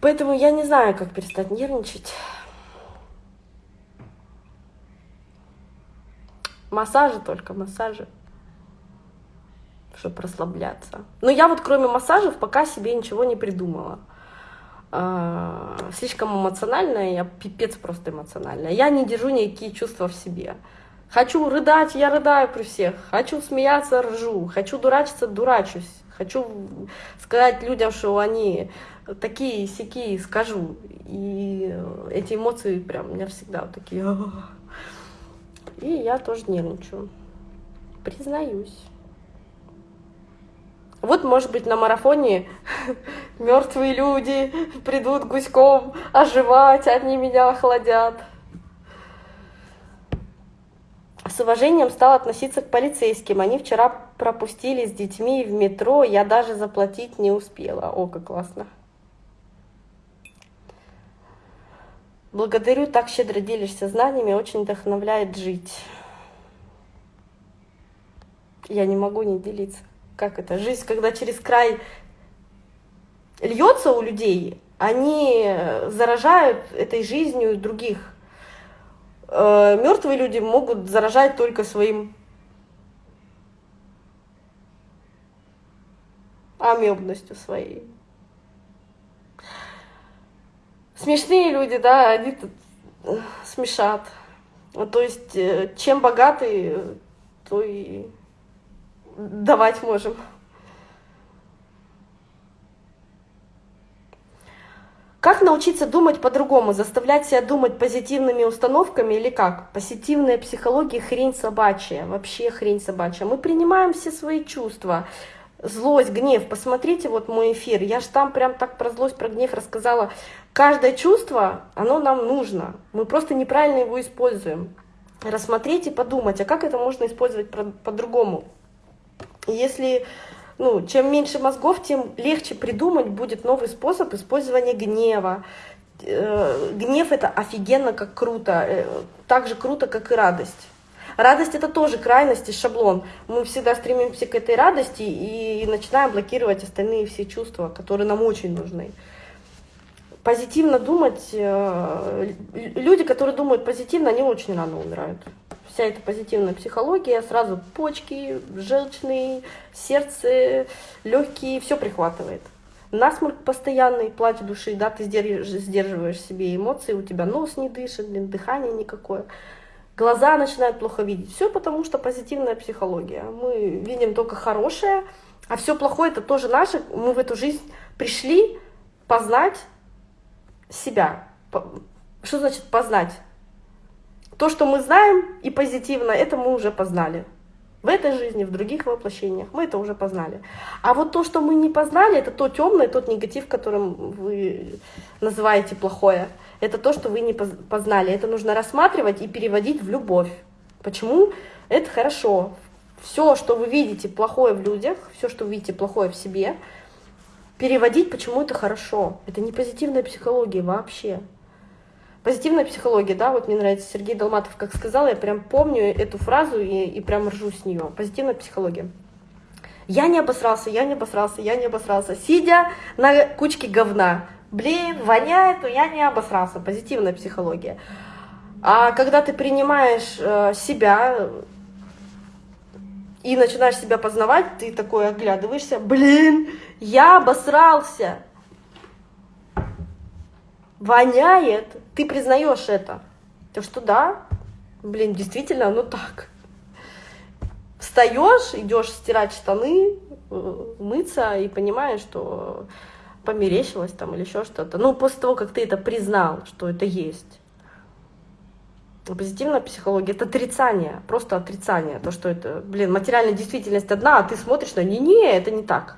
Поэтому я не знаю, как перестать нервничать. Массажи только, массажи чтобы расслабляться. Но я вот кроме массажев пока себе ничего не придумала. А, слишком эмоциональная, я пипец просто эмоциональная. Я не держу никакие чувства в себе. Хочу рыдать, я рыдаю при всех. Хочу смеяться, ржу. Хочу дурачиться, дурачусь. Хочу сказать людям, что они такие сякие, скажу. И эти эмоции прям у меня всегда вот такие. И я тоже нервничаю. Признаюсь. Вот, может быть, на марафоне [laughs] мертвые люди придут гуськом оживать, они меня охладят. С уважением стал относиться к полицейским. Они вчера пропустили с детьми в метро, я даже заплатить не успела. О, как классно. Благодарю, так щедро делишься знаниями, очень вдохновляет жить. Я не могу не делиться. Как это? Жизнь, когда через край льется у людей, они заражают этой жизнью других. Э, Мертвые люди могут заражать только своим амебностью своей. Смешные люди, да, они тут э, смешат. То есть, э, чем богаты, то и давать можем. Как научиться думать по-другому? Заставлять себя думать позитивными установками или как? Позитивная психология хрень собачья, вообще хрень собачья. Мы принимаем все свои чувства злость, гнев. Посмотрите вот мой эфир. Я же там прям так про злость, про гнев рассказала. Каждое чувство, оно нам нужно. Мы просто неправильно его используем. Рассмотреть и подумать, а как это можно использовать по-другому. Если ну, чем меньше мозгов, тем легче придумать будет новый способ использования гнева. Э, гнев это офигенно как круто, э, так же круто, как и радость. Радость это тоже крайность и шаблон. Мы всегда стремимся к этой радости и начинаем блокировать остальные все чувства, которые нам очень нужны. Позитивно думать, э, люди, которые думают позитивно, они очень рано умирают. Вся эта позитивная психология, сразу почки, желчные, сердце, легкие, все прихватывает. Насморк постоянный, плач души, да, ты сдерживаешь себе эмоции, у тебя нос не дышит, дыхание никакое глаза начинают плохо видеть. Все потому, что позитивная психология. Мы видим только хорошее, а все плохое это тоже наше. Мы в эту жизнь пришли познать себя. Что значит познать? То, что мы знаем и позитивно, это мы уже познали. В этой жизни, в других воплощениях мы это уже познали. А вот то, что мы не познали, это то темное, тот негатив, которым вы называете плохое. Это то, что вы не познали. Это нужно рассматривать и переводить в любовь. Почему? Это хорошо. Все, что вы видите плохое в людях, все, что вы видите плохое в себе, переводить, почему это хорошо. Это не позитивная психология вообще. Позитивная психология, да, вот мне нравится Сергей Долматов, как сказал, я прям помню эту фразу и, и прям ржу с нее. Позитивная психология. Я не обосрался, я не обосрался, я не обосрался. Сидя на кучке говна, блин, воняет, но я не обосрался. Позитивная психология. А когда ты принимаешь э, себя и начинаешь себя познавать, ты такой оглядываешься, блин, я обосрался воняет, ты признаешь это. То что да, блин, действительно, оно так. Встаешь, идешь стирать штаны, э, мыться и понимаешь, что померещилось там или еще что-то. Ну, после того, как ты это признал, что это есть. Позитивная психология — это отрицание, просто отрицание. То, что это, блин, материальная действительность одна, а ты смотришь на не-не, это не так.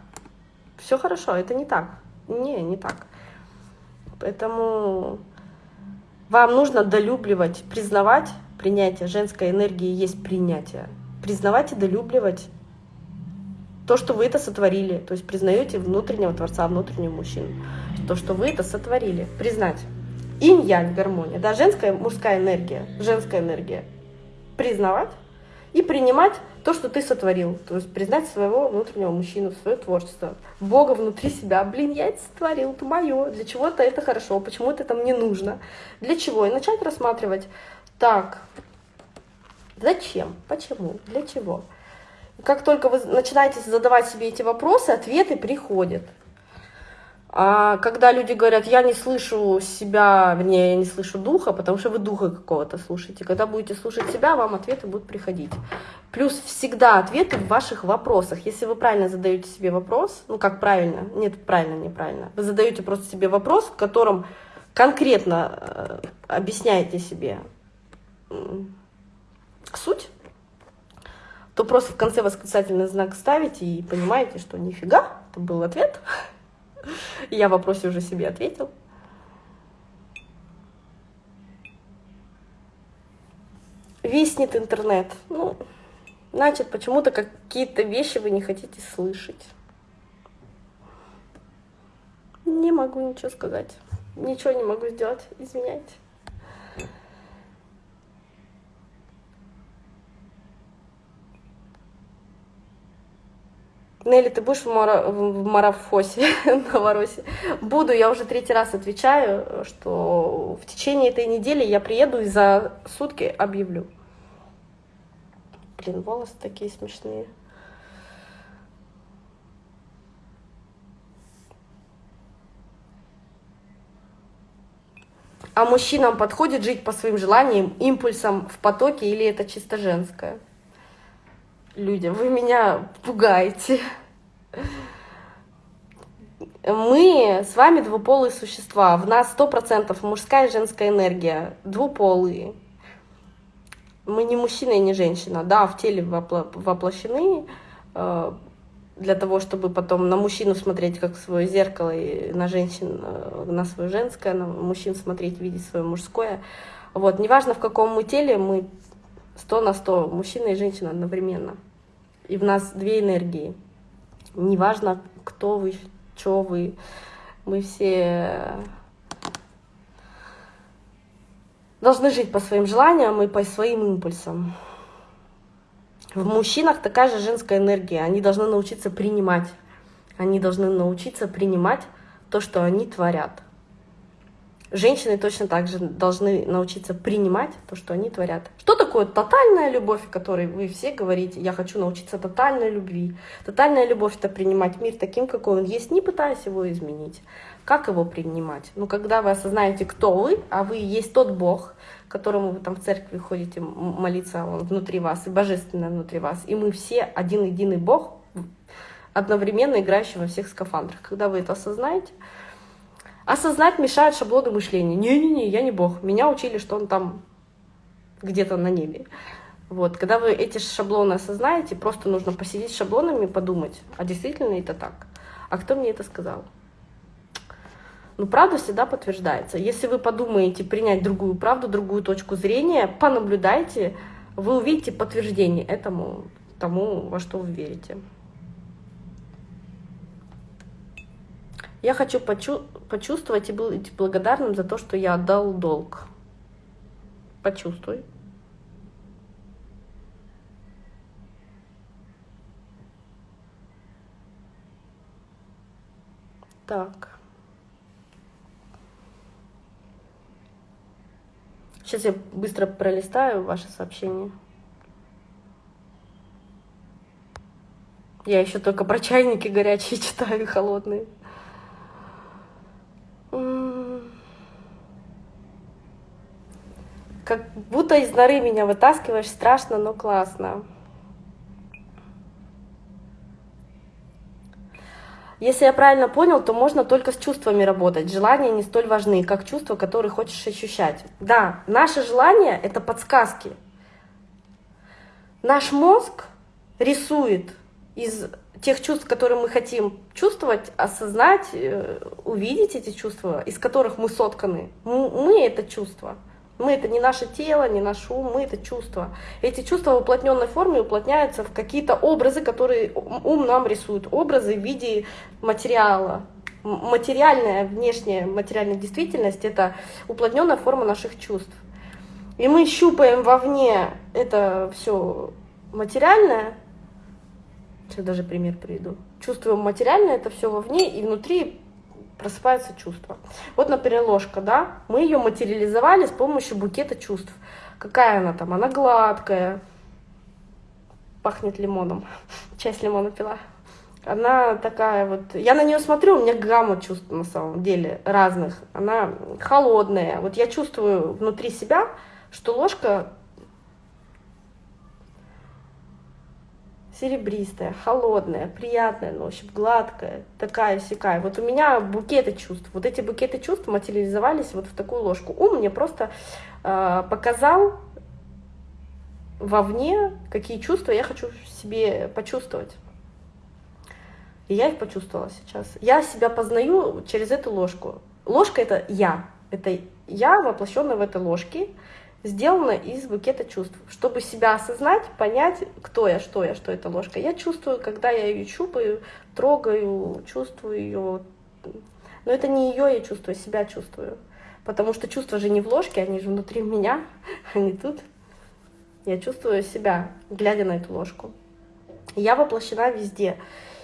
Все хорошо, это не так. Не, не так. Поэтому вам нужно долюбливать, признавать принятие. Женской энергии есть принятие. Признавать и долюбливать то, что вы это сотворили. То есть признаете внутреннего Творца, внутреннего мужчину. То, что вы это сотворили. Признать. Инь-янь, гармония. Да, женская, мужская энергия. Женская энергия. Признавать и принимать то, что ты сотворил. То есть признать своего внутреннего мужчину, свое творчество, Бога внутри себя. Блин, я это сотворил, это мое, для чего-то это хорошо, почему это там не нужно, для чего? И начать рассматривать, так, зачем, почему, для чего? как только вы начинаете задавать себе эти вопросы, ответы приходят. А когда люди говорят, я не слышу себя, вернее, я не слышу духа, потому что вы духа какого-то слушаете. Когда будете слушать себя, вам ответы будут приходить. Плюс всегда ответы в ваших вопросах. Если вы правильно задаете себе вопрос, ну как правильно, нет, правильно, неправильно. Вы задаете просто себе вопрос, в котором конкретно э, объясняете себе суть, то просто в конце восклицательный знак ставите и понимаете, что нифига, это был ответ. Я в вопросе уже себе ответил. Виснет интернет. Ну, Значит, почему-то какие-то вещи вы не хотите слышать. Не могу ничего сказать. Ничего не могу сделать. Извиняйте. Нелли, ты будешь в, мара... в марафосе, [laughs] Новоросе? Буду, я уже третий раз отвечаю, что в течение этой недели я приеду и за сутки объявлю. Блин, волосы такие смешные. А мужчинам подходит жить по своим желаниям, импульсам в потоке или это чисто женское? Люди, вы меня пугаете. Мы с вами двуполые существа. В нас сто процентов мужская и женская энергия. Двуполые. Мы не мужчина и не женщина. Да, в теле воплощены э, для того, чтобы потом на мужчину смотреть как в свое зеркало, и на женщин, э, на свое женское, на мужчин смотреть, видеть свое мужское. Вот, неважно в каком мы теле, мы сто на сто, мужчина и женщина одновременно. И в нас две энергии. Неважно, кто вы, что вы, мы все должны жить по своим желаниям и по своим импульсам. В мужчинах такая же женская энергия. Они должны научиться принимать. Они должны научиться принимать то, что они творят. Женщины точно так же должны научиться принимать то, что они творят. Что такое тотальная любовь, о которой вы все говорите? Я хочу научиться тотальной любви. Тотальная любовь — это принимать мир таким, какой он есть, не пытаясь его изменить. Как его принимать? Ну, когда вы осознаете, кто вы, а вы есть тот Бог, которому вы там в церкви ходите молиться, он внутри вас, и божественное внутри вас. И мы все один единый Бог, одновременно играющий во всех скафандрах. Когда вы это осознаете, Осознать мешают шаблоны мышления. Не-не-не, я не Бог. Меня учили, что он там где-то на небе. Вот, когда вы эти шаблоны осознаете, просто нужно посидеть с шаблонами и подумать, а действительно это так? А кто мне это сказал? Ну, правда всегда подтверждается. Если вы подумаете принять другую правду, другую точку зрения, понаблюдайте, вы увидите подтверждение этому, тому, во что вы верите. Я хочу почу почувствовать и быть благодарным за то, что я отдал долг. Почувствуй. Так. Сейчас я быстро пролистаю ваши сообщения. Я еще только про чайники горячие [laughs] читаю, холодные. Как будто из норы меня вытаскиваешь, страшно, но классно. Если я правильно понял, то можно только с чувствами работать. Желания не столь важны, как чувства, которые хочешь ощущать. Да, наши желания — это подсказки. Наш мозг рисует из тех чувств, которые мы хотим чувствовать, осознать, э, увидеть эти чувства, из которых мы сотканы. Мы — это чувство. Мы это не наше тело, не наш ум, мы это чувство. Эти чувства в уплотненной форме уплотняются в какие-то образы, которые ум нам рисует. Образы в виде материала. Материальная, внешняя материальная действительность — это уплотненная форма наших чувств. И мы щупаем вовне это все материальное, сейчас даже пример приведу. Чувствуем материальное, это все вовне, и внутри просыпается чувство. Вот, например, ложка, да, мы ее материализовали с помощью букета чувств. Какая она там? Она гладкая, пахнет лимоном, [laughs] часть лимона пила. Она такая вот, я на нее смотрю, у меня гамма чувств на самом деле разных. Она холодная. Вот я чувствую внутри себя, что ложка серебристая, холодная, приятная на ощупь, гладкая, такая сякая. Вот у меня букеты чувств. Вот эти букеты чувств материализовались вот в такую ложку. Ум мне просто э, показал вовне, какие чувства я хочу себе почувствовать. И я их почувствовала сейчас. Я себя познаю через эту ложку. Ложка — это я. Это я, воплощенная в этой ложке. Сделана из букета чувств. Чтобы себя осознать, понять, кто я, что я, что это ложка. Я чувствую, когда я ее чупаю, трогаю, чувствую ее. Но это не ее я чувствую, себя чувствую. Потому что чувства же не в ложке, они же внутри меня, [laughs] они тут. Я чувствую себя, глядя на эту ложку. Я воплощена везде.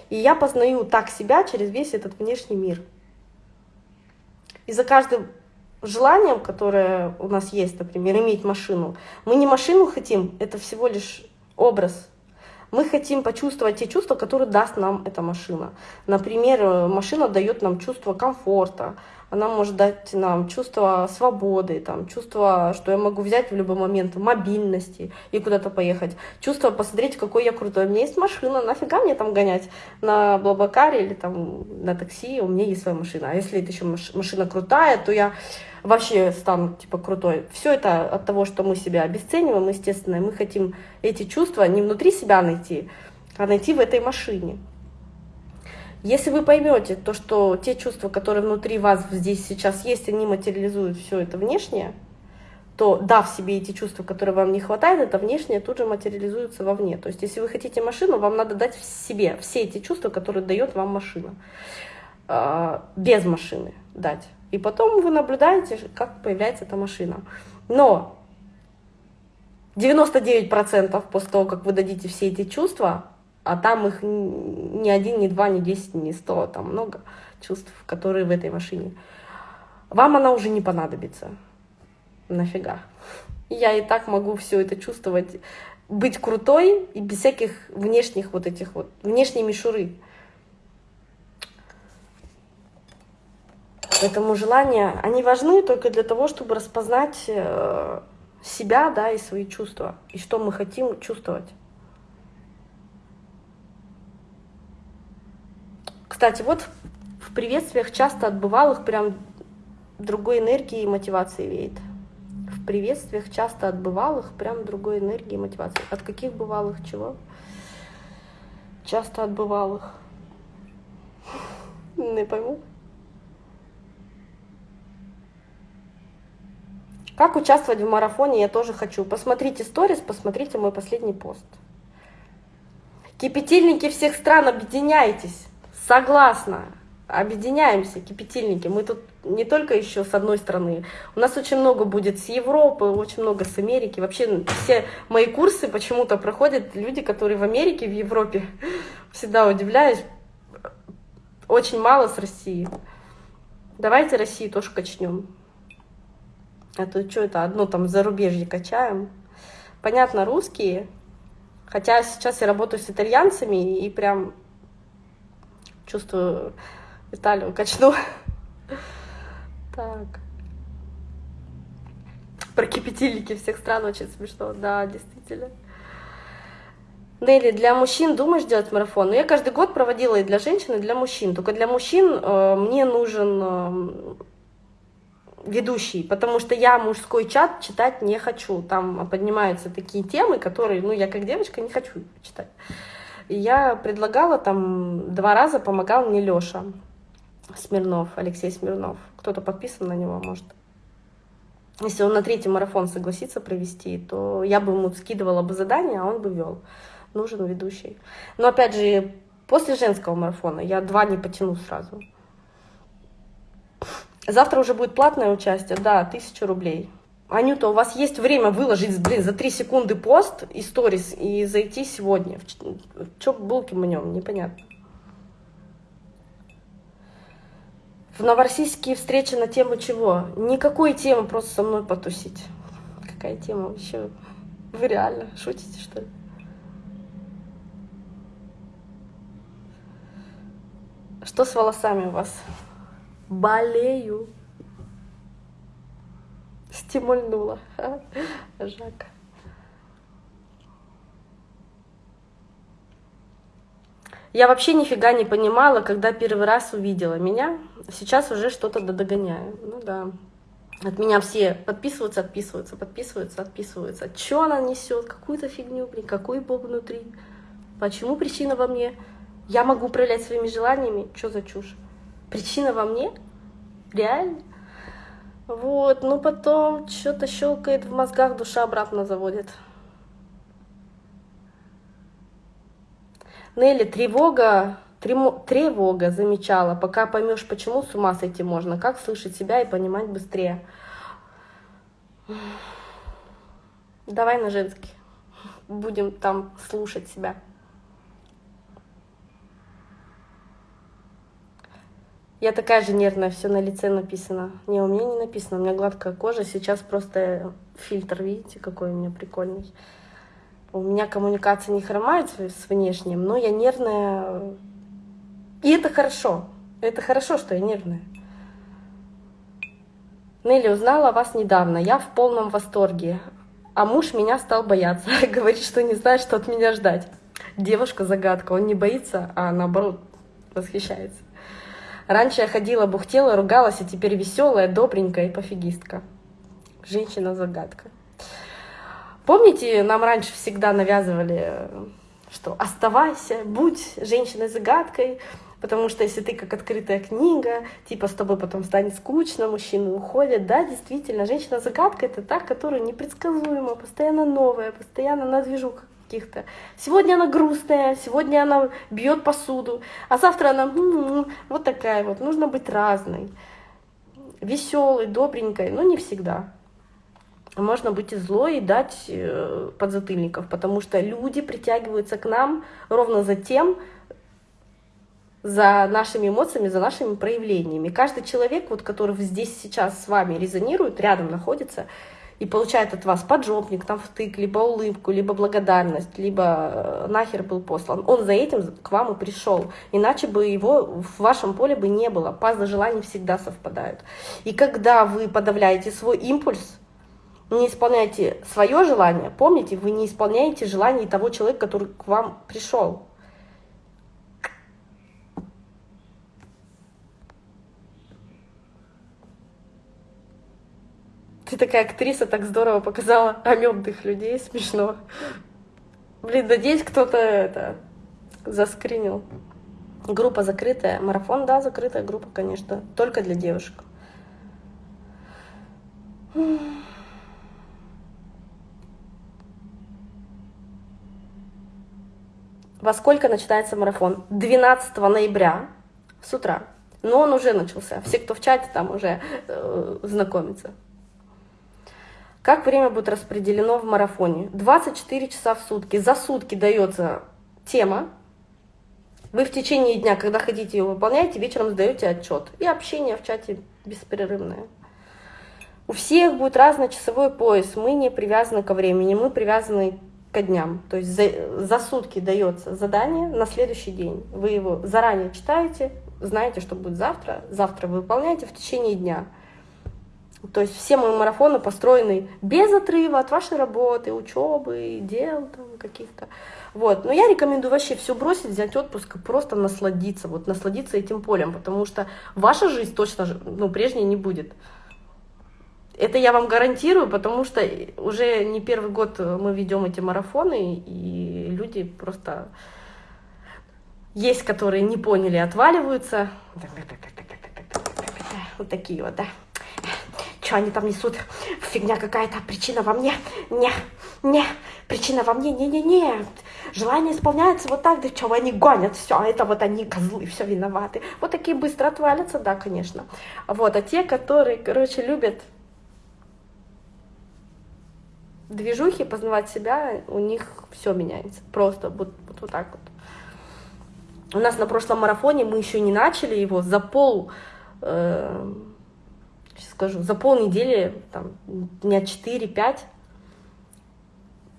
И я познаю так себя через весь этот внешний мир. И за каждым желанием, которое у нас есть, например, иметь машину, мы не машину хотим, это всего лишь образ. Мы хотим почувствовать те чувства, которые даст нам эта машина. Например, машина дает нам чувство комфорта, она может дать нам чувство свободы, там, чувство, что я могу взять в любой момент мобильности и куда-то поехать, чувство посмотреть, какой я крутой. У меня есть машина, нафига мне там гонять на Блаблакаре или там на такси, у меня есть своя машина. А если это еще машина крутая, то я вообще стану типа крутой. Все это от того, что мы себя обесцениваем, естественно, и мы хотим эти чувства не внутри себя найти, а найти в этой машине. Если вы поймете то, что те чувства, которые внутри вас здесь сейчас есть, они материализуют все это внешнее, то дав себе эти чувства, которые вам не хватает, это внешнее тут же материализуется вовне. То есть если вы хотите машину, вам надо дать себе все эти чувства, которые дает вам машина. А, без машины дать. И потом вы наблюдаете, как появляется эта машина. Но 99% после того, как вы дадите все эти чувства, а там их ни один, ни два, ни десять, ни сто, там много чувств, которые в этой машине. Вам она уже не понадобится. Нафига. Я и так могу все это чувствовать, быть крутой и без всяких внешних вот этих вот, внешней мишуры. Поэтому желания, они важны только для того, чтобы распознать э, себя, да, и свои чувства, и что мы хотим чувствовать. Кстати, вот в приветствиях часто от бывалых прям другой энергии и мотивации веет. В приветствиях часто от бывалых прям другой энергии и мотивации. От каких бывалых чего? Часто от бывалых. Не пойму. Как участвовать в марафоне, я тоже хочу. Посмотрите сторис, посмотрите мой последний пост. Кипятильники всех стран, объединяйтесь. Согласна. Объединяемся, кипятильники. Мы тут не только еще с одной стороны. У нас очень много будет с Европы, очень много с Америки. Вообще все мои курсы почему-то проходят люди, которые в Америке, в Европе. [laughs] Всегда удивляюсь. Очень мало с России. Давайте Россию тоже качнем. А то что это, одно там зарубежье качаем. Понятно, русские. Хотя сейчас я работаю с итальянцами и прям Чувствую, Италию качну. Так. Про кипятильники всех стран очень смешно. Да, действительно. Нелли, для мужчин думаешь делать марафон? Ну, я каждый год проводила и для женщин, и для мужчин. Только для мужчин э, мне нужен э, ведущий, потому что я мужской чат читать не хочу. Там поднимаются такие темы, которые, ну, я как девочка не хочу читать. И я предлагала там, два раза помогал мне Лёша Смирнов, Алексей Смирнов. Кто-то подписан на него, может. Если он на третий марафон согласится провести, то я бы ему скидывала бы задание, а он бы вел. Нужен ведущий. Но опять же, после женского марафона я два не потяну сразу. Завтра уже будет платное участие, да, тысяча рублей. Анюта, у вас есть время выложить, блин, за три секунды пост и сторис и зайти сегодня. Чё булки мнем, непонятно. В Новороссийске встреча на тему чего? Никакой темы, просто со мной потусить. Какая тема вообще? Вы реально шутите, что ли? Что с волосами у вас? Болею стимульнула. Жак. Я вообще нифига не понимала, когда первый раз увидела меня. Сейчас уже что-то догоняю. Ну да. От меня все подписываются, отписываются, подписываются, отписываются. Что она несет? Какую-то фигню, блин, какой бог внутри? Почему причина во мне? Я могу управлять своими желаниями? Что за чушь? Причина во мне? Реально? Вот, ну потом что-то щелкает в мозгах, душа обратно заводит. Нелли, тревога, тревога замечала. Пока поймешь, почему с ума сойти можно, как слышать себя и понимать быстрее. Давай на женский. Будем там слушать себя. Я такая же нервная, все на лице написано. Не, у меня не написано, у меня гладкая кожа. Сейчас просто фильтр, видите, какой у меня прикольный. У меня коммуникация не хромает с внешним, но я нервная. И это хорошо. Это хорошо, что я нервная. Нелли узнала о вас недавно. Я в полном восторге. А муж меня стал бояться. [laughs] Говорит, что не знает, что от меня ждать. Девушка-загадка. Он не боится, а наоборот восхищается. Раньше я ходила, бухтела, ругалась, а теперь веселая, добренькая и пофигистка. Женщина-загадка. Помните, нам раньше всегда навязывали, что оставайся, будь женщиной-загадкой, потому что если ты как открытая книга, типа с тобой потом станет скучно, мужчины уходят. Да, действительно, женщина-загадка — это та, которая непредсказуема, постоянно новая, постоянно на движухах каких-то. Сегодня она грустная, сегодня она бьет посуду, а завтра она м-м-м, вот такая вот. Нужно быть разной, веселой, добренькой, но не всегда. Можно быть и злой и дать э, подзатыльников, потому что люди притягиваются к нам ровно за тем, за нашими эмоциями, за нашими проявлениями. Каждый человек, вот, который здесь сейчас с вами резонирует, рядом находится, и получает от вас поджопник, там втык, либо улыбку, либо благодарность, либо э, нахер был послан. Он за этим к вам и пришел. Иначе бы его в вашем поле бы не было. Пазлы желаний всегда совпадают. И когда вы подавляете свой импульс, не исполняете свое желание, помните, вы не исполняете желание того человека, который к вам пришел. Ты такая актриса так здорово показала амебных людей, смешно. Блин, надеюсь, кто-то это заскринил. Группа закрытая. Марафон, да, закрытая группа, конечно. Только для девушек. Во сколько начинается марафон? 12 ноября с утра. Но он уже начался. Все, кто в чате, там уже э, знакомятся. Как время будет распределено в марафоне? 24 часа в сутки. За сутки дается тема. Вы в течение дня, когда хотите ее выполняете, вечером сдаете отчет. И общение в чате беспрерывное. У всех будет разный часовой пояс. Мы не привязаны ко времени, мы привязаны ко дням. То есть за, за сутки дается задание на следующий день. Вы его заранее читаете, знаете, что будет завтра. Завтра вы выполняете в течение дня. То есть все мои марафоны построены без отрыва от вашей работы, учебы, дел каких-то. Вот. Но я рекомендую вообще все бросить, взять отпуск и просто насладиться, вот насладиться этим полем, потому что ваша жизнь точно ну, прежней не будет. Это я вам гарантирую, потому что уже не первый год мы ведем эти марафоны, и люди просто есть, которые не поняли, отваливаются. Вот такие вот, да что они там несут, фигня какая-то, причина во мне, не, не, причина во мне, не-не-не, желание исполняется вот так, да что они гонят, все, а это вот они козлы, все виноваты. Вот такие быстро отвалятся, да, конечно. Вот, а те, которые, короче, любят движухи, познавать себя, у них все меняется, просто вот, вот, вот так вот. У нас на прошлом марафоне мы еще не начали его за пол... Э сейчас скажу, за полнедели, там, дня 4-5,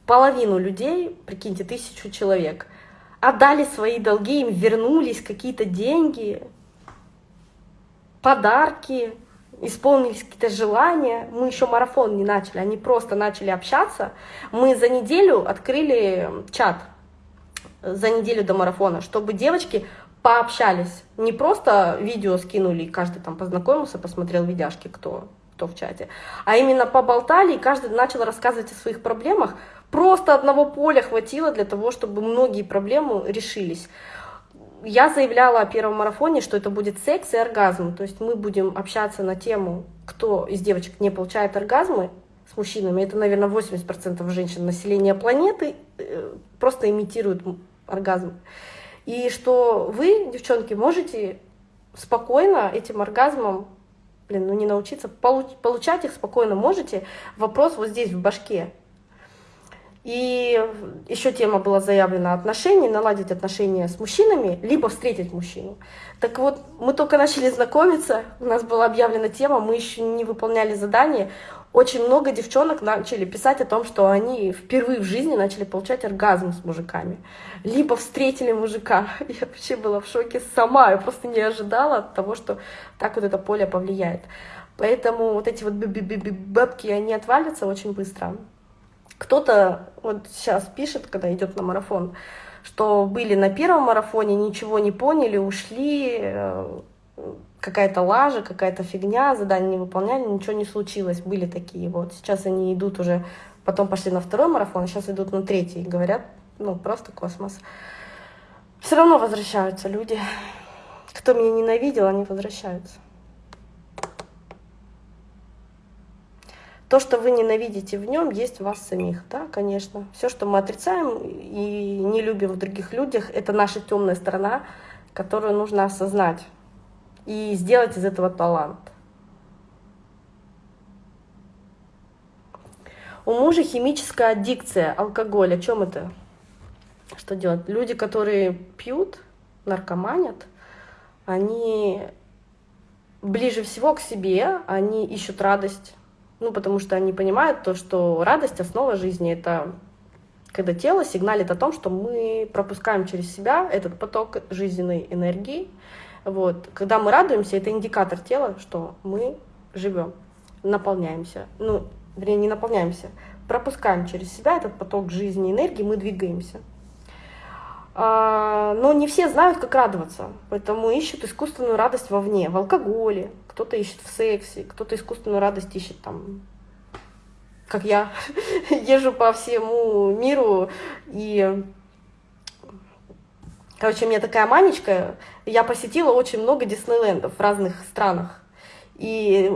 половину людей, прикиньте, тысячу человек, отдали свои долги, им вернулись какие-то деньги, подарки, исполнились какие-то желания. Мы еще марафон не начали, они просто начали общаться. Мы за неделю открыли чат, за неделю до марафона, чтобы девочки пообщались. Не просто видео скинули, и каждый там познакомился, посмотрел видяшки, кто, кто в чате, а именно поболтали, и каждый начал рассказывать о своих проблемах. Просто одного поля хватило для того, чтобы многие проблемы решились. Я заявляла о первом марафоне, что это будет секс и оргазм, то есть мы будем общаться на тему кто из девочек не получает оргазмы с мужчинами, это, наверное, 80% женщин населения планеты э, просто имитируют оргазм. И что вы, девчонки, можете спокойно этим оргазмом, блин, ну не научиться, получать их спокойно можете. Вопрос вот здесь, в башке. И еще тема была заявлена отношений, наладить отношения с мужчинами, либо встретить мужчину. Так вот, мы только начали знакомиться, у нас была объявлена тема, мы еще не выполняли задание. Очень много девчонок начали писать о том, что они впервые в жизни начали получать оргазм с мужиками. Либо встретили мужика. [laughs] Я вообще была в шоке сама, я просто не ожидала того, что так вот это поле повлияет. Поэтому вот эти вот бабки, они отвалятся очень быстро. Кто-то вот сейчас пишет, когда идет на марафон, что были на первом марафоне, ничего не поняли, ушли, э, какая-то лажа, какая-то фигня, задание не выполняли, ничего не случилось. Были такие вот. Сейчас они идут уже, потом пошли на второй марафон, а сейчас идут на третий. Говорят, ну, просто космос. Все равно возвращаются люди. Кто меня ненавидел, они возвращаются. То, что вы ненавидите в нем, есть в вас самих, да, конечно. Все, что мы отрицаем и не любим в других людях, это наша темная сторона, которую нужно осознать и сделать из этого талант. У мужа химическая аддикция, алкоголь. О чем это? Что делать? Люди, которые пьют, наркоманят, они ближе всего к себе, они ищут радость, ну, потому что они понимают то, что радость — основа жизни. Это когда тело сигналит о том, что мы пропускаем через себя этот поток жизненной энергии. Вот. Когда мы радуемся, это индикатор тела, что мы живем, наполняемся. Ну, вернее, не наполняемся, пропускаем через себя этот поток жизни и энергии, мы двигаемся. А, но не все знают, как радоваться, поэтому ищут искусственную радость вовне, в алкоголе, кто-то ищет в сексе, кто-то искусственную радость ищет там, как я, [laughs] езжу по всему миру и Короче, у меня такая манечка, я посетила очень много Диснейлендов в разных странах. И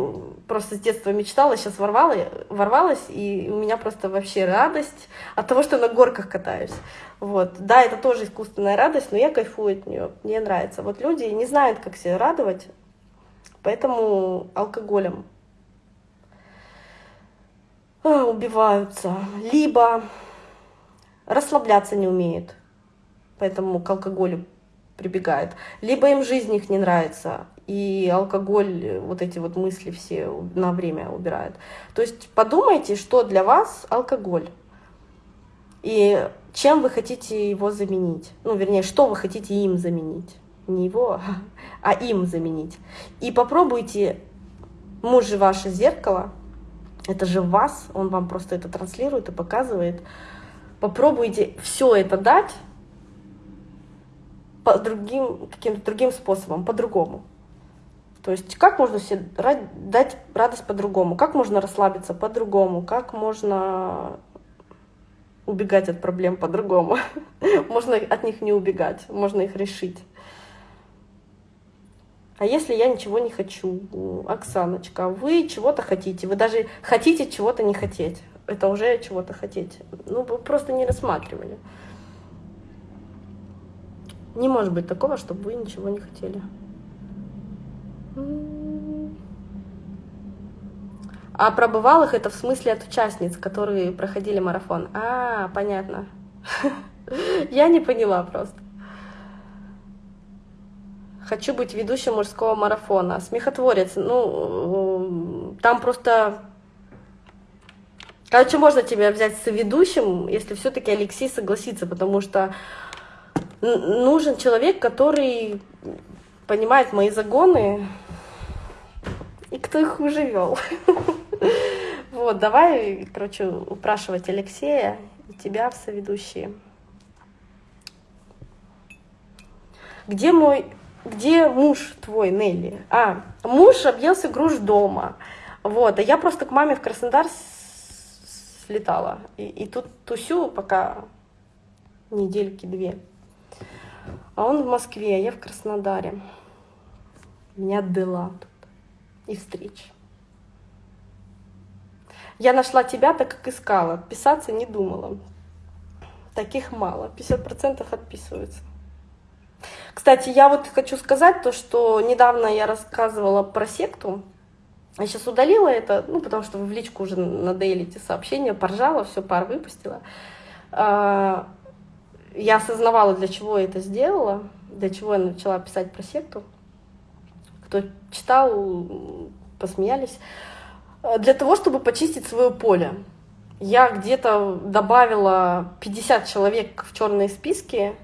просто с детства мечтала, сейчас ворвала, ворвалась, и у меня просто вообще радость от того, что на горках катаюсь. Вот. Да, это тоже искусственная радость, но я кайфую от нее, мне нравится. Вот люди не знают, как себя радовать, поэтому алкоголем а, убиваются. Либо расслабляться не умеют, поэтому к алкоголю прибегает. Либо им жизнь их не нравится, и алкоголь вот эти вот мысли все на время убирает. То есть подумайте, что для вас алкоголь. И чем вы хотите его заменить. Ну, вернее, что вы хотите им заменить. Не его, [laughs] а им заменить. И попробуйте, муж же ваше зеркало, это же вас, он вам просто это транслирует и показывает. Попробуйте все это дать по другим, каким-то другим способом, по-другому. То есть как можно себе дать радость по-другому, как можно расслабиться по-другому, как можно убегать от проблем по-другому. [laughs] можно от них не убегать, можно их решить. А если я ничего не хочу, Оксаночка, вы чего-то хотите, вы даже хотите чего-то не хотеть, это уже чего-то хотеть. Ну, вы просто не рассматривали. Не может быть такого, чтобы вы ничего не хотели. А про бывалых это в смысле от участниц, которые проходили марафон. А, понятно. [laughs] Я не поняла просто. Хочу быть ведущим мужского марафона. Смехотворец. Ну, там просто... Короче, можно тебя взять с ведущим, если все-таки Алексей согласится, потому что нужен человек, который понимает мои загоны, и кто их уже вел. [laughs] Вот, давай, короче, упрашивать Алексея и тебя в соведущие. Где мой, где муж твой, Нелли? А, муж объелся груш дома. Вот, а я просто к маме в Краснодар слетала. И, и тут тусю пока недельки две. А он в Москве, а я в Краснодаре. Меня дела тут и встреч. Я нашла тебя, так как искала. Писаться не думала. Таких мало. 50% отписываются. Кстати, я вот хочу сказать то, что недавно я рассказывала про секту. Я сейчас удалила это, ну, потому что в личку уже надоели эти сообщения, поржала, все, пар выпустила. А, я осознавала, для чего я это сделала, для чего я начала писать про секту. Кто читал, посмеялись. Для того, чтобы почистить свое поле. Я где-то добавила 50 человек в черные списки.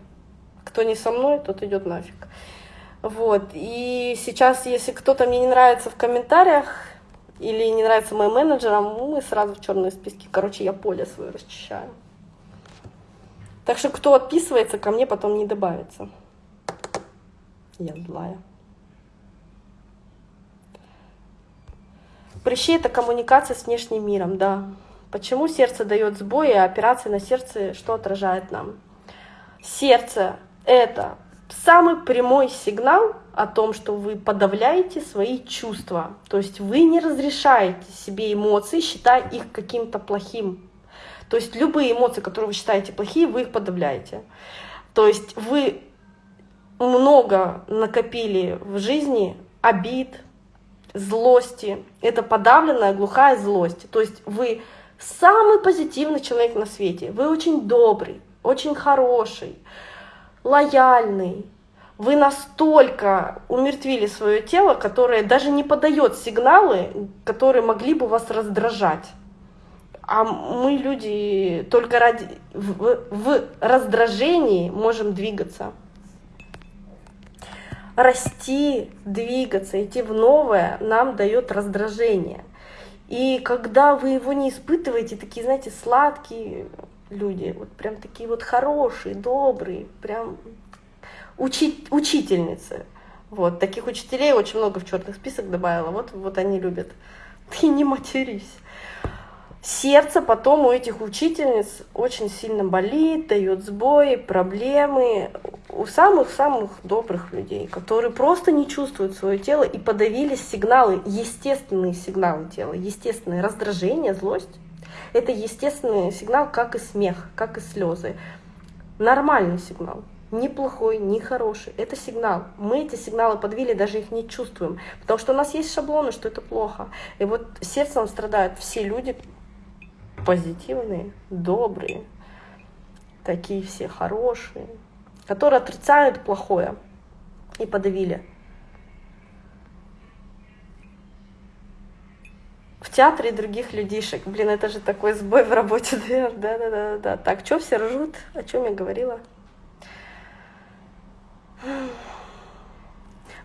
Кто не со мной, тот идет нафиг. Вот. И сейчас, если кто-то мне не нравится в комментариях или не нравится моим менеджерам, мы сразу в черные списки. Короче, я поле свое расчищаю. Так что кто отписывается, ко мне потом не добавится. Я злая. Прыщи — это коммуникация с внешним миром, да. Почему сердце дает сбои, а операция на сердце что отражает нам? Сердце — это самый прямой сигнал о том, что вы подавляете свои чувства. То есть вы не разрешаете себе эмоции, считая их каким-то плохим. То есть любые эмоции, которые вы считаете плохие, вы их подавляете. То есть вы много накопили в жизни обид, злости. Это подавленная глухая злость. То есть вы самый позитивный человек на свете. Вы очень добрый, очень хороший, лояльный. Вы настолько умертвили свое тело, которое даже не подает сигналы, которые могли бы вас раздражать. А мы, люди, только ради, в, в раздражении можем двигаться расти, двигаться, идти в новое нам дает раздражение. И когда вы его не испытываете, такие, знаете, сладкие люди, вот прям такие вот хорошие, добрые, прям учи, учительницы. Вот, таких учителей очень много в черный список добавила, вот, вот они любят. [laughs] Ты не матерись сердце потом у этих учительниц очень сильно болит, дает сбои, проблемы у самых-самых добрых людей, которые просто не чувствуют свое тело и подавились сигналы, естественные сигналы тела, естественное раздражение, злость. Это естественный сигнал, как и смех, как и слезы. Нормальный сигнал. Ни плохой, хороший. Это сигнал. Мы эти сигналы подвели, даже их не чувствуем. Потому что у нас есть шаблоны, что это плохо. И вот сердцем страдают все люди, позитивные, добрые, такие все хорошие, которые отрицают плохое и подавили. В театре других людишек. Блин, это же такой сбой в работе, да, да, да, да, да. Так, что все ржут? О чем я говорила?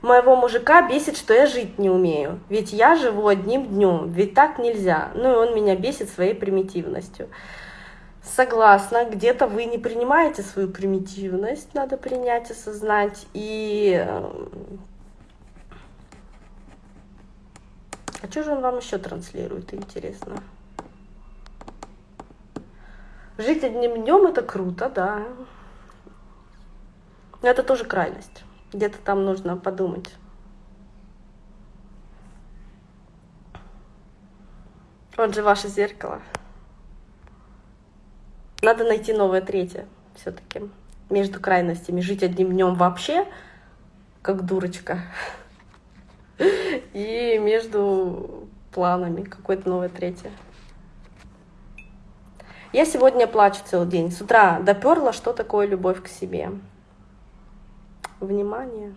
Моего мужика бесит, что я жить не умею. Ведь я живу одним днем, ведь так нельзя. Ну и он меня бесит своей примитивностью. Согласна, где-то вы не принимаете свою примитивность, надо принять, осознать. И... Э, а что же он вам еще транслирует, интересно? Жить одним днем это круто, да. Это тоже крайность. Где-то там нужно подумать. Вот же ваше зеркало. Надо найти новое третье все-таки. Между крайностями. Жить одним днем вообще, как дурочка. И между планами какое-то новое третье. Я сегодня плачу целый день. С утра доперла, что такое любовь к себе внимание.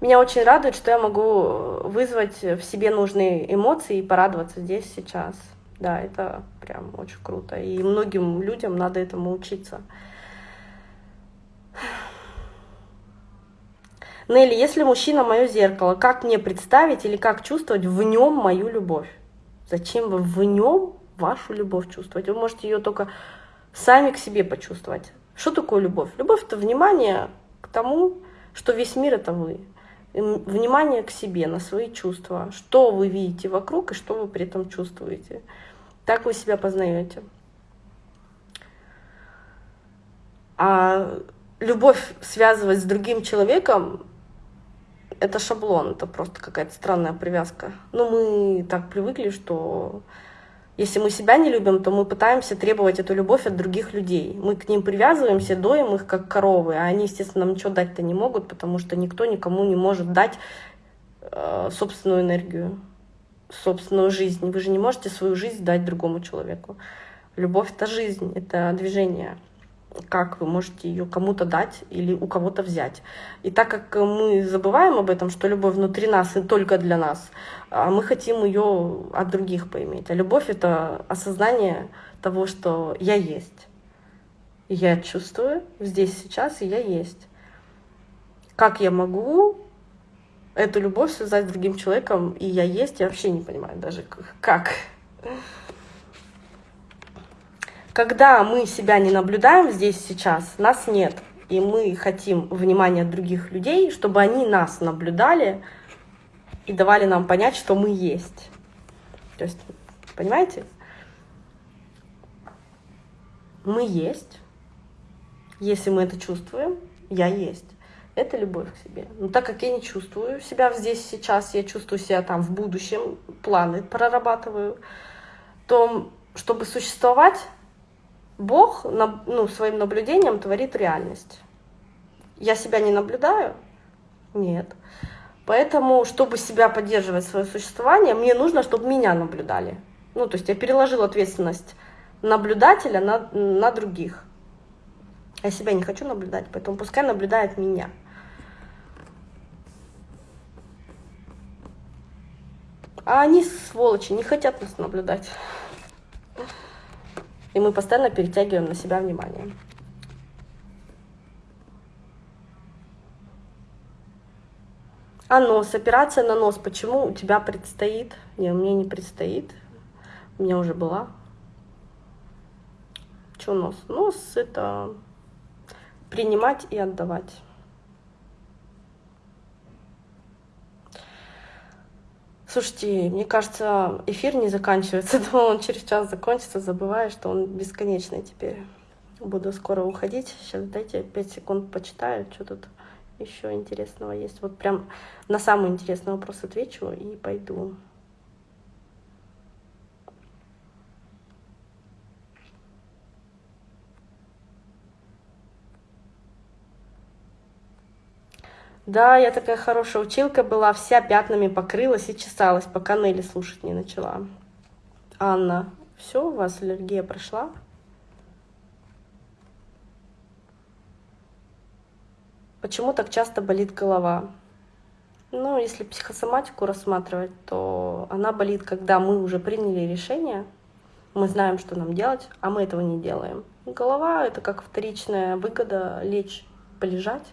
Меня очень радует, что я могу вызвать в себе нужные эмоции и порадоваться здесь, сейчас. Да, это прям очень круто. И многим людям надо этому учиться. Нелли, если мужчина мое зеркало, как мне представить или как чувствовать в нем мою любовь? Зачем вы в нем вашу любовь чувствовать? Вы можете ее только сами к себе почувствовать. Что такое любовь? Любовь — это внимание к тому, что весь мир — это вы. Внимание к себе, на свои чувства. Что вы видите вокруг и что вы при этом чувствуете. Так вы себя познаете. А любовь связывать с другим человеком это шаблон, это просто какая-то странная привязка. Но мы так привыкли, что если мы себя не любим, то мы пытаемся требовать эту любовь от других людей. Мы к ним привязываемся, доим их как коровы, а они, естественно, нам ничего дать-то не могут, потому что никто никому не может дать э, собственную энергию, собственную жизнь. Вы же не можете свою жизнь дать другому человеку. Любовь — это жизнь, это движение как вы можете ее кому-то дать или у кого-то взять. И так как мы забываем об этом, что любовь внутри нас и только для нас, а мы хотим ее от других поиметь. А любовь — это осознание того, что я есть. Я чувствую здесь, сейчас, и я есть. Как я могу эту любовь связать с другим человеком, и я есть, я вообще не понимаю даже как. Когда мы себя не наблюдаем здесь сейчас, нас нет. И мы хотим внимания других людей, чтобы они нас наблюдали и давали нам понять, что мы есть. То есть, понимаете? Мы есть. Если мы это чувствуем, я есть. Это любовь к себе. Но так как я не чувствую себя здесь сейчас, я чувствую себя там в будущем, планы прорабатываю, то чтобы существовать, Бог ну, своим наблюдением творит реальность. Я себя не наблюдаю? Нет. Поэтому, чтобы себя поддерживать свое существование, мне нужно, чтобы меня наблюдали. Ну, то есть я переложил ответственность наблюдателя на, на других. Я себя не хочу наблюдать, поэтому пускай наблюдает меня. А они, сволочи, не хотят нас наблюдать и мы постоянно перетягиваем на себя внимание. А нос, операция на нос, почему у тебя предстоит? Не, мне не предстоит, у меня уже была. Что нос? Нос — это принимать и отдавать. Слушайте, мне кажется, эфир не заканчивается. [laughs] Думала, он через час закончится, забываю, что он бесконечный теперь. Буду скоро уходить. Сейчас дайте 5 секунд почитаю, что тут еще интересного есть. Вот прям на самый интересный вопрос отвечу и пойду. Да, я такая хорошая училка была, вся пятнами покрылась и чесалась, пока Нелли слушать не начала. Анна, все, у вас аллергия прошла? Почему так часто болит голова? Ну, если психосоматику рассматривать, то она болит, когда мы уже приняли решение, мы знаем, что нам делать, а мы этого не делаем. Голова — это как вторичная выгода лечь, полежать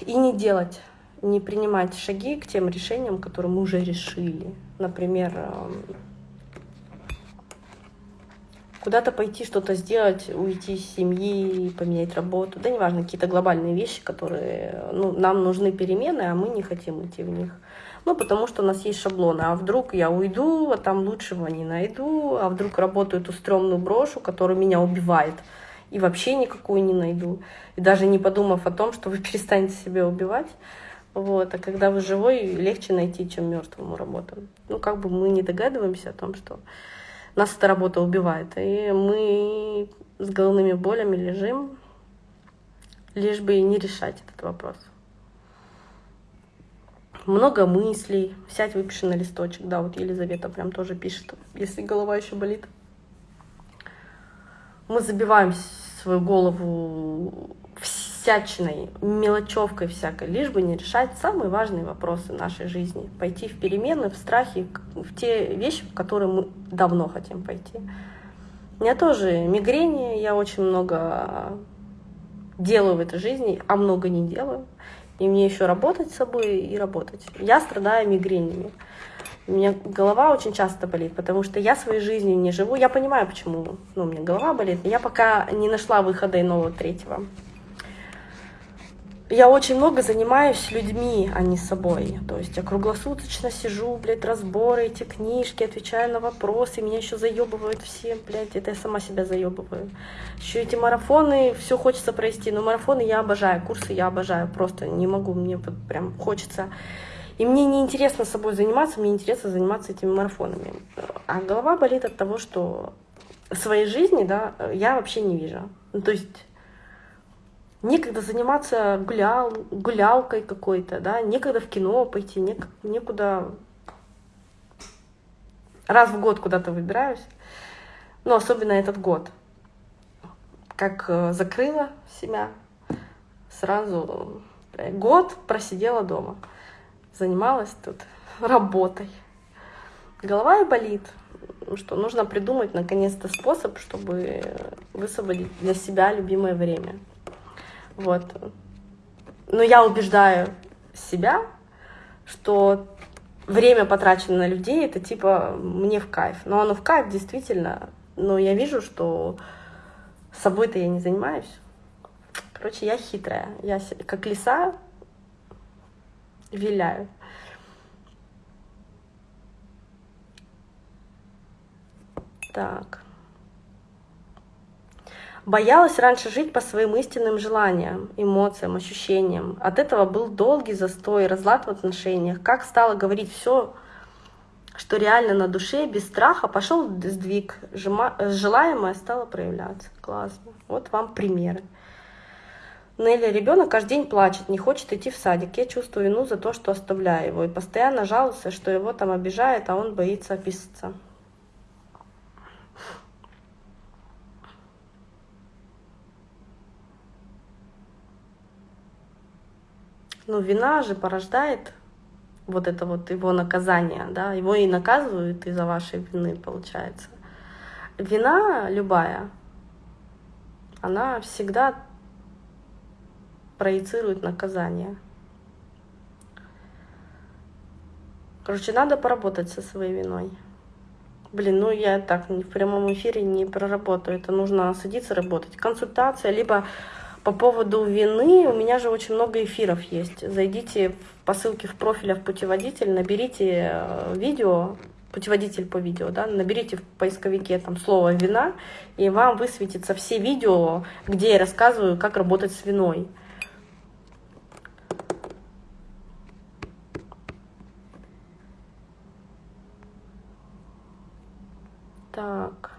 и не делать, не принимать шаги к тем решениям, которые мы уже решили. Например, эм, куда-то пойти что-то сделать, уйти из семьи, поменять работу, да неважно, какие-то глобальные вещи, которые, ну, нам нужны перемены, а мы не хотим идти в них. Ну, потому что у нас есть шаблоны. А вдруг я уйду, а там лучшего не найду, а вдруг работаю эту стрёмную брошу, которая меня убивает и вообще никакую не найду. И даже не подумав о том, что вы [laughs] перестанете себя убивать. Вот. А когда вы живой, легче найти, чем мертвому работу. Ну, как бы мы не догадываемся о том, что нас эта работа убивает. И мы с головными болями лежим, лишь бы не решать этот вопрос. Много мыслей. Сядь, выпиши на листочек. Да, вот Елизавета прям тоже пишет, если голова еще болит мы забиваем свою голову всячиной, мелочевкой всякой, лишь бы не решать самые важные вопросы нашей жизни. Пойти в перемены, в страхи, в те вещи, в которые мы давно хотим пойти. У меня тоже мигрени, я очень много делаю в этой жизни, а много не делаю. И мне еще работать с собой и работать. Я страдаю мигренями. У меня голова очень часто болит, потому что я своей жизнью не живу. Я понимаю, почему ну, у меня голова болит. Я пока не нашла выхода иного третьего. я очень много занимаюсь людьми, а не собой. То есть я круглосуточно сижу, блядь, разборы, эти книжки, отвечаю на вопросы, меня еще заебывают все, блядь, это я сама себя заебываю. Еще эти марафоны, все хочется провести, но марафоны я обожаю, курсы я обожаю, просто не могу, мне прям хочется. И мне не интересно собой заниматься, мне интересно заниматься этими марафонами. А голова болит от того, что своей жизни, да, я вообще не вижу. Ну, то есть некогда заниматься гулял, гулялкой какой-то, да, некогда в кино пойти, нек, некуда раз в год куда-то выбираюсь, ну, особенно этот год. Как э, закрыла себя, сразу год просидела дома, занималась тут [laughs] работой. Голова и болит, что нужно придумать наконец-то способ, чтобы высвободить для себя любимое время. Вот. Но я убеждаю себя, что время, потраченное на людей, это типа мне в кайф. Но оно в кайф действительно. Но я вижу, что собой-то я не занимаюсь. Короче, я хитрая. Я как лиса виляю. Так. Боялась раньше жить по своим истинным желаниям, эмоциям, ощущениям. От этого был долгий застой, разлад в отношениях. Как стала говорить все, что реально на душе, без страха, пошел сдвиг, желаемое стало проявляться. Классно. Вот вам примеры. Нелли, ребенок каждый день плачет, не хочет идти в садик. Я чувствую вину за то, что оставляю его. И постоянно жалуется, что его там обижает, а он боится описаться. Ну, вина же порождает вот это вот его наказание, да, его и наказывают из-за вашей вины, получается. Вина любая, она всегда проецирует наказание. Короче, надо поработать со своей виной. Блин, ну я так в прямом эфире не проработаю. Это нужно садиться работать. Консультация, либо по поводу вины, у меня же очень много эфиров есть. Зайдите по ссылке в профиле в путеводитель, наберите э, видео, путеводитель по видео, да, наберите в поисковике там слово «вина», и вам высветится все видео, где я рассказываю, как работать с виной. Так.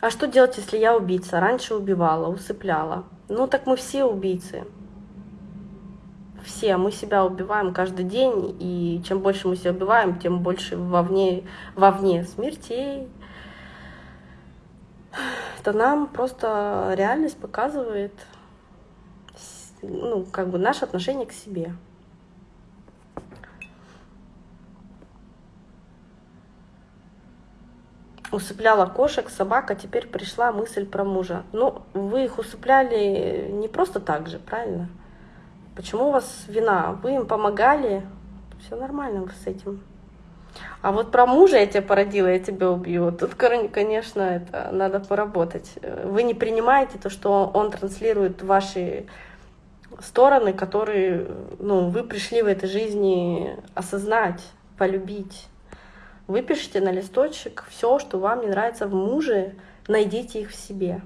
А что делать, если я убийца? Раньше убивала, усыпляла. Ну так мы все убийцы. Все, мы себя убиваем каждый день, и чем больше мы себя убиваем, тем больше вовне, вовне смертей. Это нам просто реальность показывает ну, как бы наше отношение к себе. Усыпляла кошек, собак, а теперь пришла мысль про мужа. Ну, вы их усыпляли не просто так же, правильно? Почему у вас вина? Вы им помогали, все нормально с этим. А вот про мужа я тебя породила, я тебя убью. Тут, конечно, это надо поработать. Вы не принимаете то, что он транслирует ваши стороны, которые ну, вы пришли в этой жизни осознать, полюбить. Выпишите на листочек все, что вам не нравится в муже, найдите их в себе.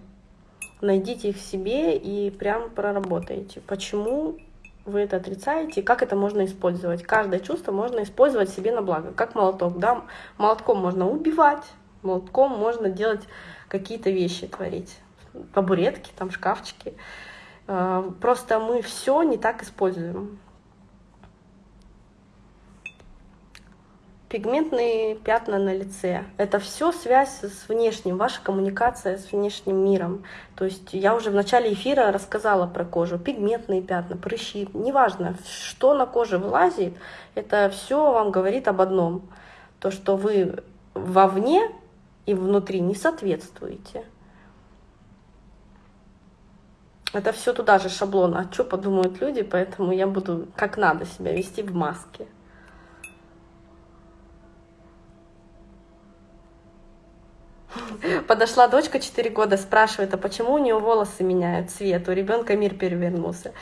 Найдите их в себе и прям проработайте. Почему вы это отрицаете, как это можно использовать. Каждое чувство можно использовать себе на благо, как молоток. Да? Молотком можно убивать, молотком можно делать какие-то вещи, творить. Табуретки, там шкафчики. А, просто мы все не так используем. Пигментные пятна на лице. Это все связь с внешним, ваша коммуникация с внешним миром. То есть я уже в начале эфира рассказала про кожу. Пигментные пятна, прыщи, неважно, что на коже вылазит, это все вам говорит об одном. То, что вы вовне и внутри не соответствуете. Это все туда же шаблон. А что подумают люди, поэтому я буду как надо себя вести в маске. [laughs] Подошла дочка 4 года, спрашивает, а почему у нее волосы меняют цвет? У ребенка мир перевернулся.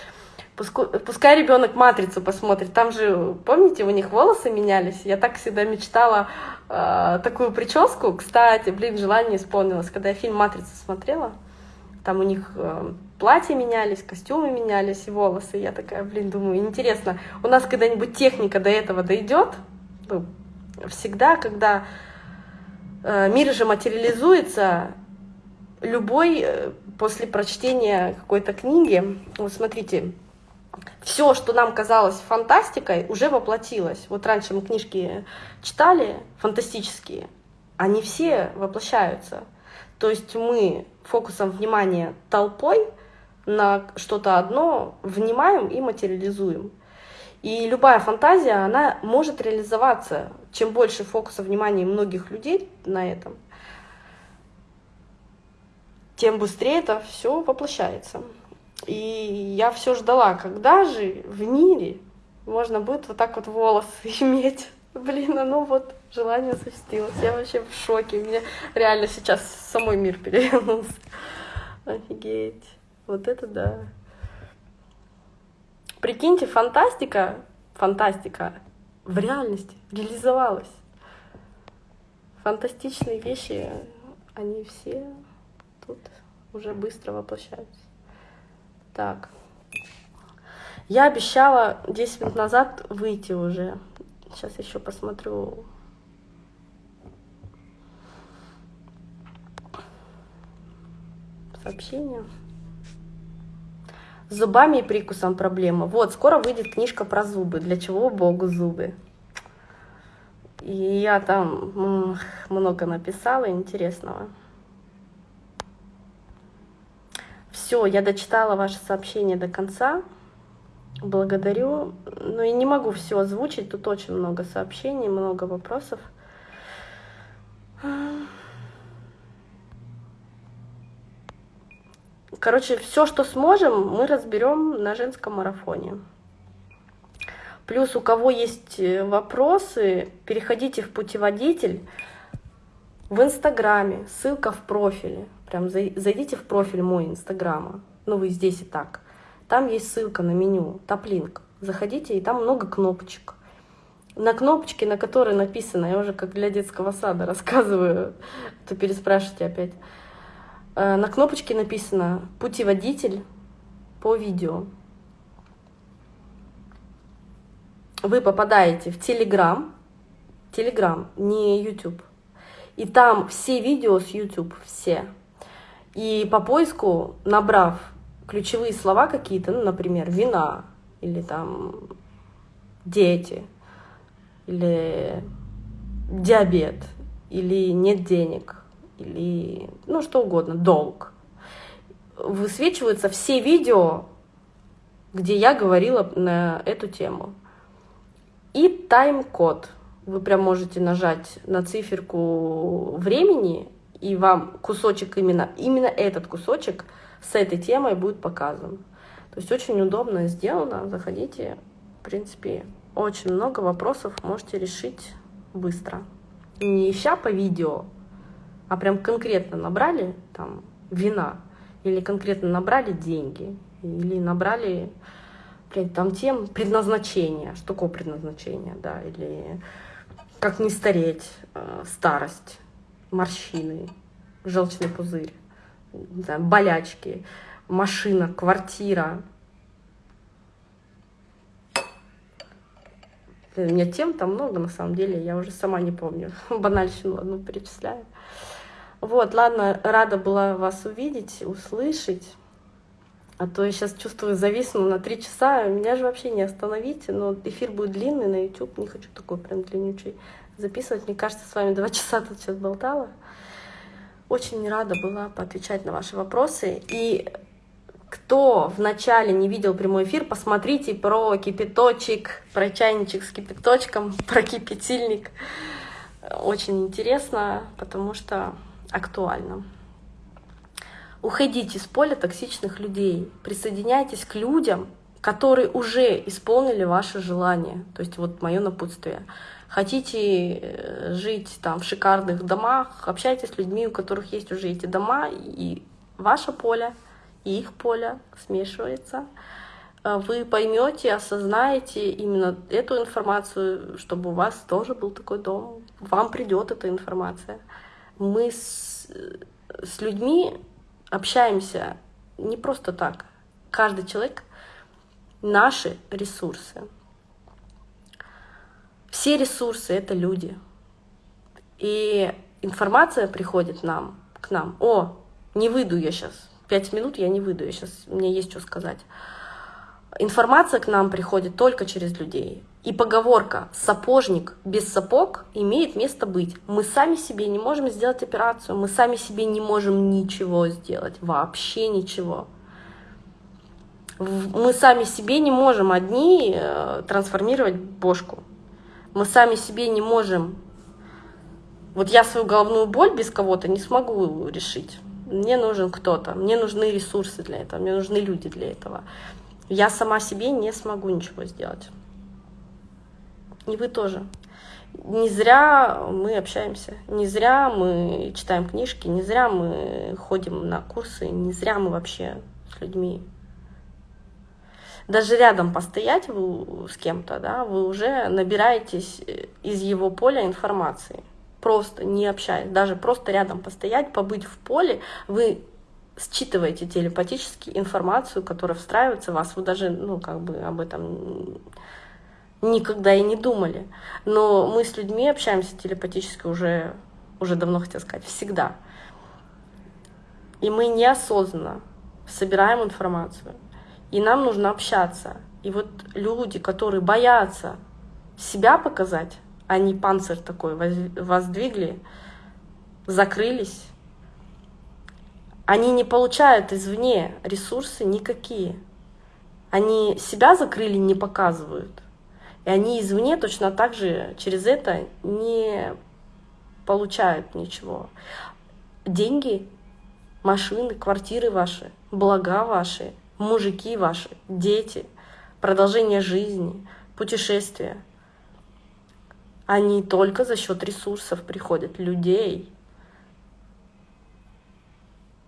Пускай ребенок матрицу посмотрит. Там же, помните, у них волосы менялись. Я так всегда мечтала э, такую прическу. Кстати, блин, желание исполнилось, когда я фильм Матрица смотрела. Там у них э, платья менялись, костюмы менялись и волосы. Я такая, блин, думаю, интересно, у нас когда-нибудь техника до этого дойдет? Ну, всегда, когда мир же материализуется, любой э, после прочтения какой-то книги, вот смотрите, все, что нам казалось фантастикой, уже воплотилось. Вот раньше мы книжки читали, фантастические, они все воплощаются. То есть мы фокусом внимания толпой на что-то одно внимаем и материализуем. И любая фантазия, она может реализоваться. Чем больше фокуса внимания многих людей на этом, тем быстрее это все воплощается. И я все ждала, когда же в мире можно будет вот так вот волосы [laughs] иметь. Блин, а ну вот желание осуществилось. Я вообще в шоке. Меня реально сейчас самой мир перевернулся. [laughs] Офигеть. Вот это да. Прикиньте, фантастика, фантастика в реальности реализовалась. Фантастичные вещи, они все тут уже быстро воплощаются. Так. Я обещала 10 минут назад выйти уже. Сейчас еще посмотрю. Сообщение. С зубами и прикусом проблема. Вот, скоро выйдет книжка про зубы. Для чего Богу зубы? И я там много написала интересного. Все, я дочитала ваше сообщение до конца. Благодарю. Ну и не могу все озвучить, тут очень много сообщений, много вопросов. Короче, все, что сможем, мы разберем на женском марафоне. Плюс у кого есть э, вопросы, переходите в путеводитель в Инстаграме, ссылка в профиле. Прям зайдите в профиль мой Инстаграма. Ну, вы здесь и так. Там есть ссылка на меню, таплинк. Заходите, и там много кнопочек. На кнопочке, на которой написано, я уже как для детского сада [laughs] рассказываю, то переспрашивайте опять. Э, на кнопочке написано «Путеводитель по видео». Вы попадаете в Телеграм, Телеграм, не YouTube. И там все видео с YouTube, все. И по поиску, набрав ключевые слова какие-то, ну, например, вина, или там дети, или диабет, или нет денег, или ну что угодно, долг, высвечиваются все видео, где я говорила на эту тему. И тайм-код. Вы прям можете нажать на циферку времени и вам кусочек именно, именно этот кусочек с этой темой будет показан. То есть очень удобно сделано, заходите, в принципе, очень много вопросов можете решить быстро. Не ища по видео, а прям конкретно набрали там вина, или конкретно набрали деньги, или набрали там тем предназначение, что такое предназначение, да, или как не стареть, э, старость, морщины, желчный пузырь, знаю, болячки, машина, квартира. У меня тем там много, на самом деле, я уже сама не помню. [laughs] Банальщину одну перечисляю. Вот, ладно, рада была вас увидеть, услышать. А то я сейчас чувствую, зависну на три часа, меня же вообще не остановите, но эфир будет длинный на YouTube, не хочу такой прям длиннючий записывать. Мне кажется, с вами два [laughs] часа тут сейчас болтала. Очень рада была поотвечать на ваши вопросы. И кто вначале не видел прямой эфир, посмотрите про кипяточек, про чайничек с кипяточком, [laughs] про кипятильник. Очень интересно, потому что актуально. Уходите с поля токсичных людей, присоединяйтесь к людям, которые уже исполнили ваше желание. То есть вот мое напутствие. Хотите э, жить там в шикарных домах, общайтесь с людьми, у которых есть уже эти дома, и ваше поле, и их поле смешивается. Э, вы поймете, осознаете именно эту информацию, чтобы у вас тоже был такой дом. Вам придет эта информация. Мы с, с людьми общаемся не просто так. Каждый человек — наши ресурсы. Все ресурсы — это люди. И информация приходит нам, к нам. О, не выйду я сейчас. Пять минут я не выйду, я сейчас, мне есть что сказать. Информация к нам приходит только через людей. И поговорка «сапожник без сапог» имеет место быть. Мы сами себе не можем сделать операцию, мы сами себе не можем ничего сделать, вообще ничего. Мы сами себе не можем одни э, трансформировать бошку. Мы сами себе не можем... Вот я свою головную боль без кого-то не смогу решить. Мне нужен кто-то, мне нужны ресурсы для этого, мне нужны люди для этого. Я сама себе не смогу ничего сделать. И вы тоже. Не зря мы общаемся, не зря мы читаем книжки, не зря мы ходим на курсы, не зря мы вообще с людьми. Даже рядом постоять вы с кем-то, да, вы уже набираетесь из его поля информации. Просто не общаясь, даже просто рядом постоять, побыть в поле, вы считываете телепатически информацию, которая встраивается в вас. Вы даже, ну, как бы об этом никогда и не думали. Но мы с людьми общаемся телепатически уже, уже давно, хотел сказать, всегда. И мы неосознанно собираем информацию. И нам нужно общаться. И вот люди, которые боятся себя показать, они панцирь такой воздвигли, закрылись, они не получают извне ресурсы никакие. Они себя закрыли, не показывают. И они извне точно так же через это не получают ничего. Деньги, машины, квартиры ваши, блага ваши, мужики ваши, дети, продолжение жизни, путешествия. Они только за счет ресурсов приходят, людей,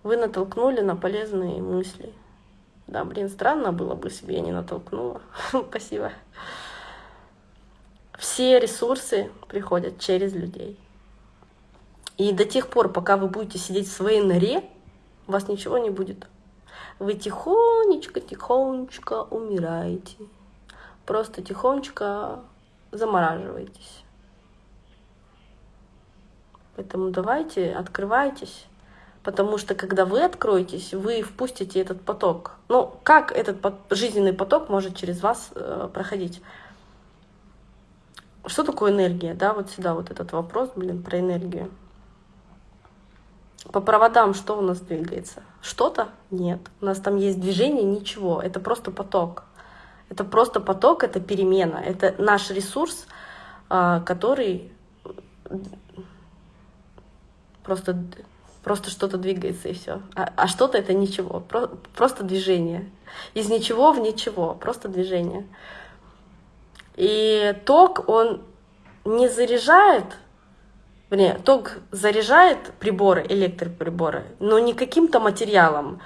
вы натолкнули на полезные мысли. Да, блин, странно было бы, если бы я не натолкнула. [laughs] Спасибо. Все ресурсы приходят через людей. И до тех пор, пока вы будете сидеть в своей норе, у вас ничего не будет. Вы тихонечко-тихонечко умираете. Просто тихонечко замораживаетесь. Поэтому давайте, открывайтесь. Потому что когда вы откроетесь, вы впустите этот поток. Ну, как этот жизненный поток может через вас э, проходить? Что такое энергия? Да, вот сюда вот этот вопрос, блин, про энергию. По проводам что у нас двигается? Что-то? Нет. У нас там есть движение, ничего. Это просто поток. Это просто поток, это перемена. Это наш ресурс, э, который просто просто что-то двигается и все. А, а что-то это ничего, про, просто движение. Из ничего в ничего, просто движение. И ток, он не заряжает, вернее, ток заряжает приборы, электроприборы, но не каким-то материалом.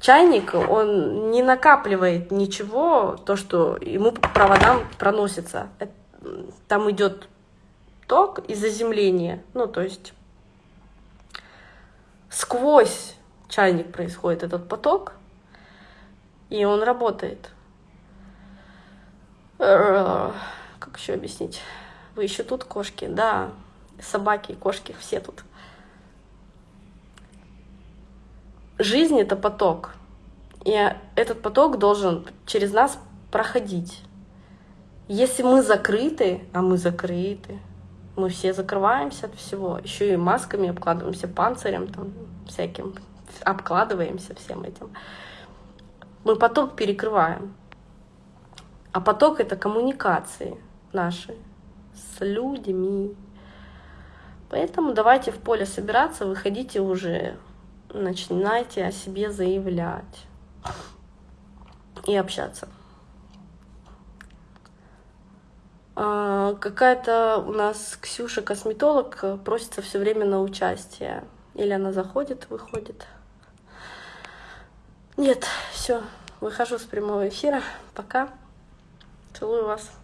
Чайник, он не накапливает ничего, то, что ему по проводам проносится. Там идет ток и заземление, ну, то есть сквозь чайник происходит этот поток, и он работает. Как еще объяснить? Вы еще тут кошки? Да, собаки, кошки, все тут. Жизнь — это поток. И этот поток должен через нас проходить. Если мы закрыты, а мы закрыты, мы все закрываемся от всего, еще и масками обкладываемся, панцирем там всяким, обкладываемся всем этим. Мы поток перекрываем. А поток — это коммуникации наши с людьми. Поэтому давайте в поле собираться, выходите уже, начинайте о себе заявлять и общаться. А, какая-то у нас Ксюша косметолог просится все время на участие. Или она заходит, выходит. Нет, все, выхожу с прямого эфира. Пока. Целую вас.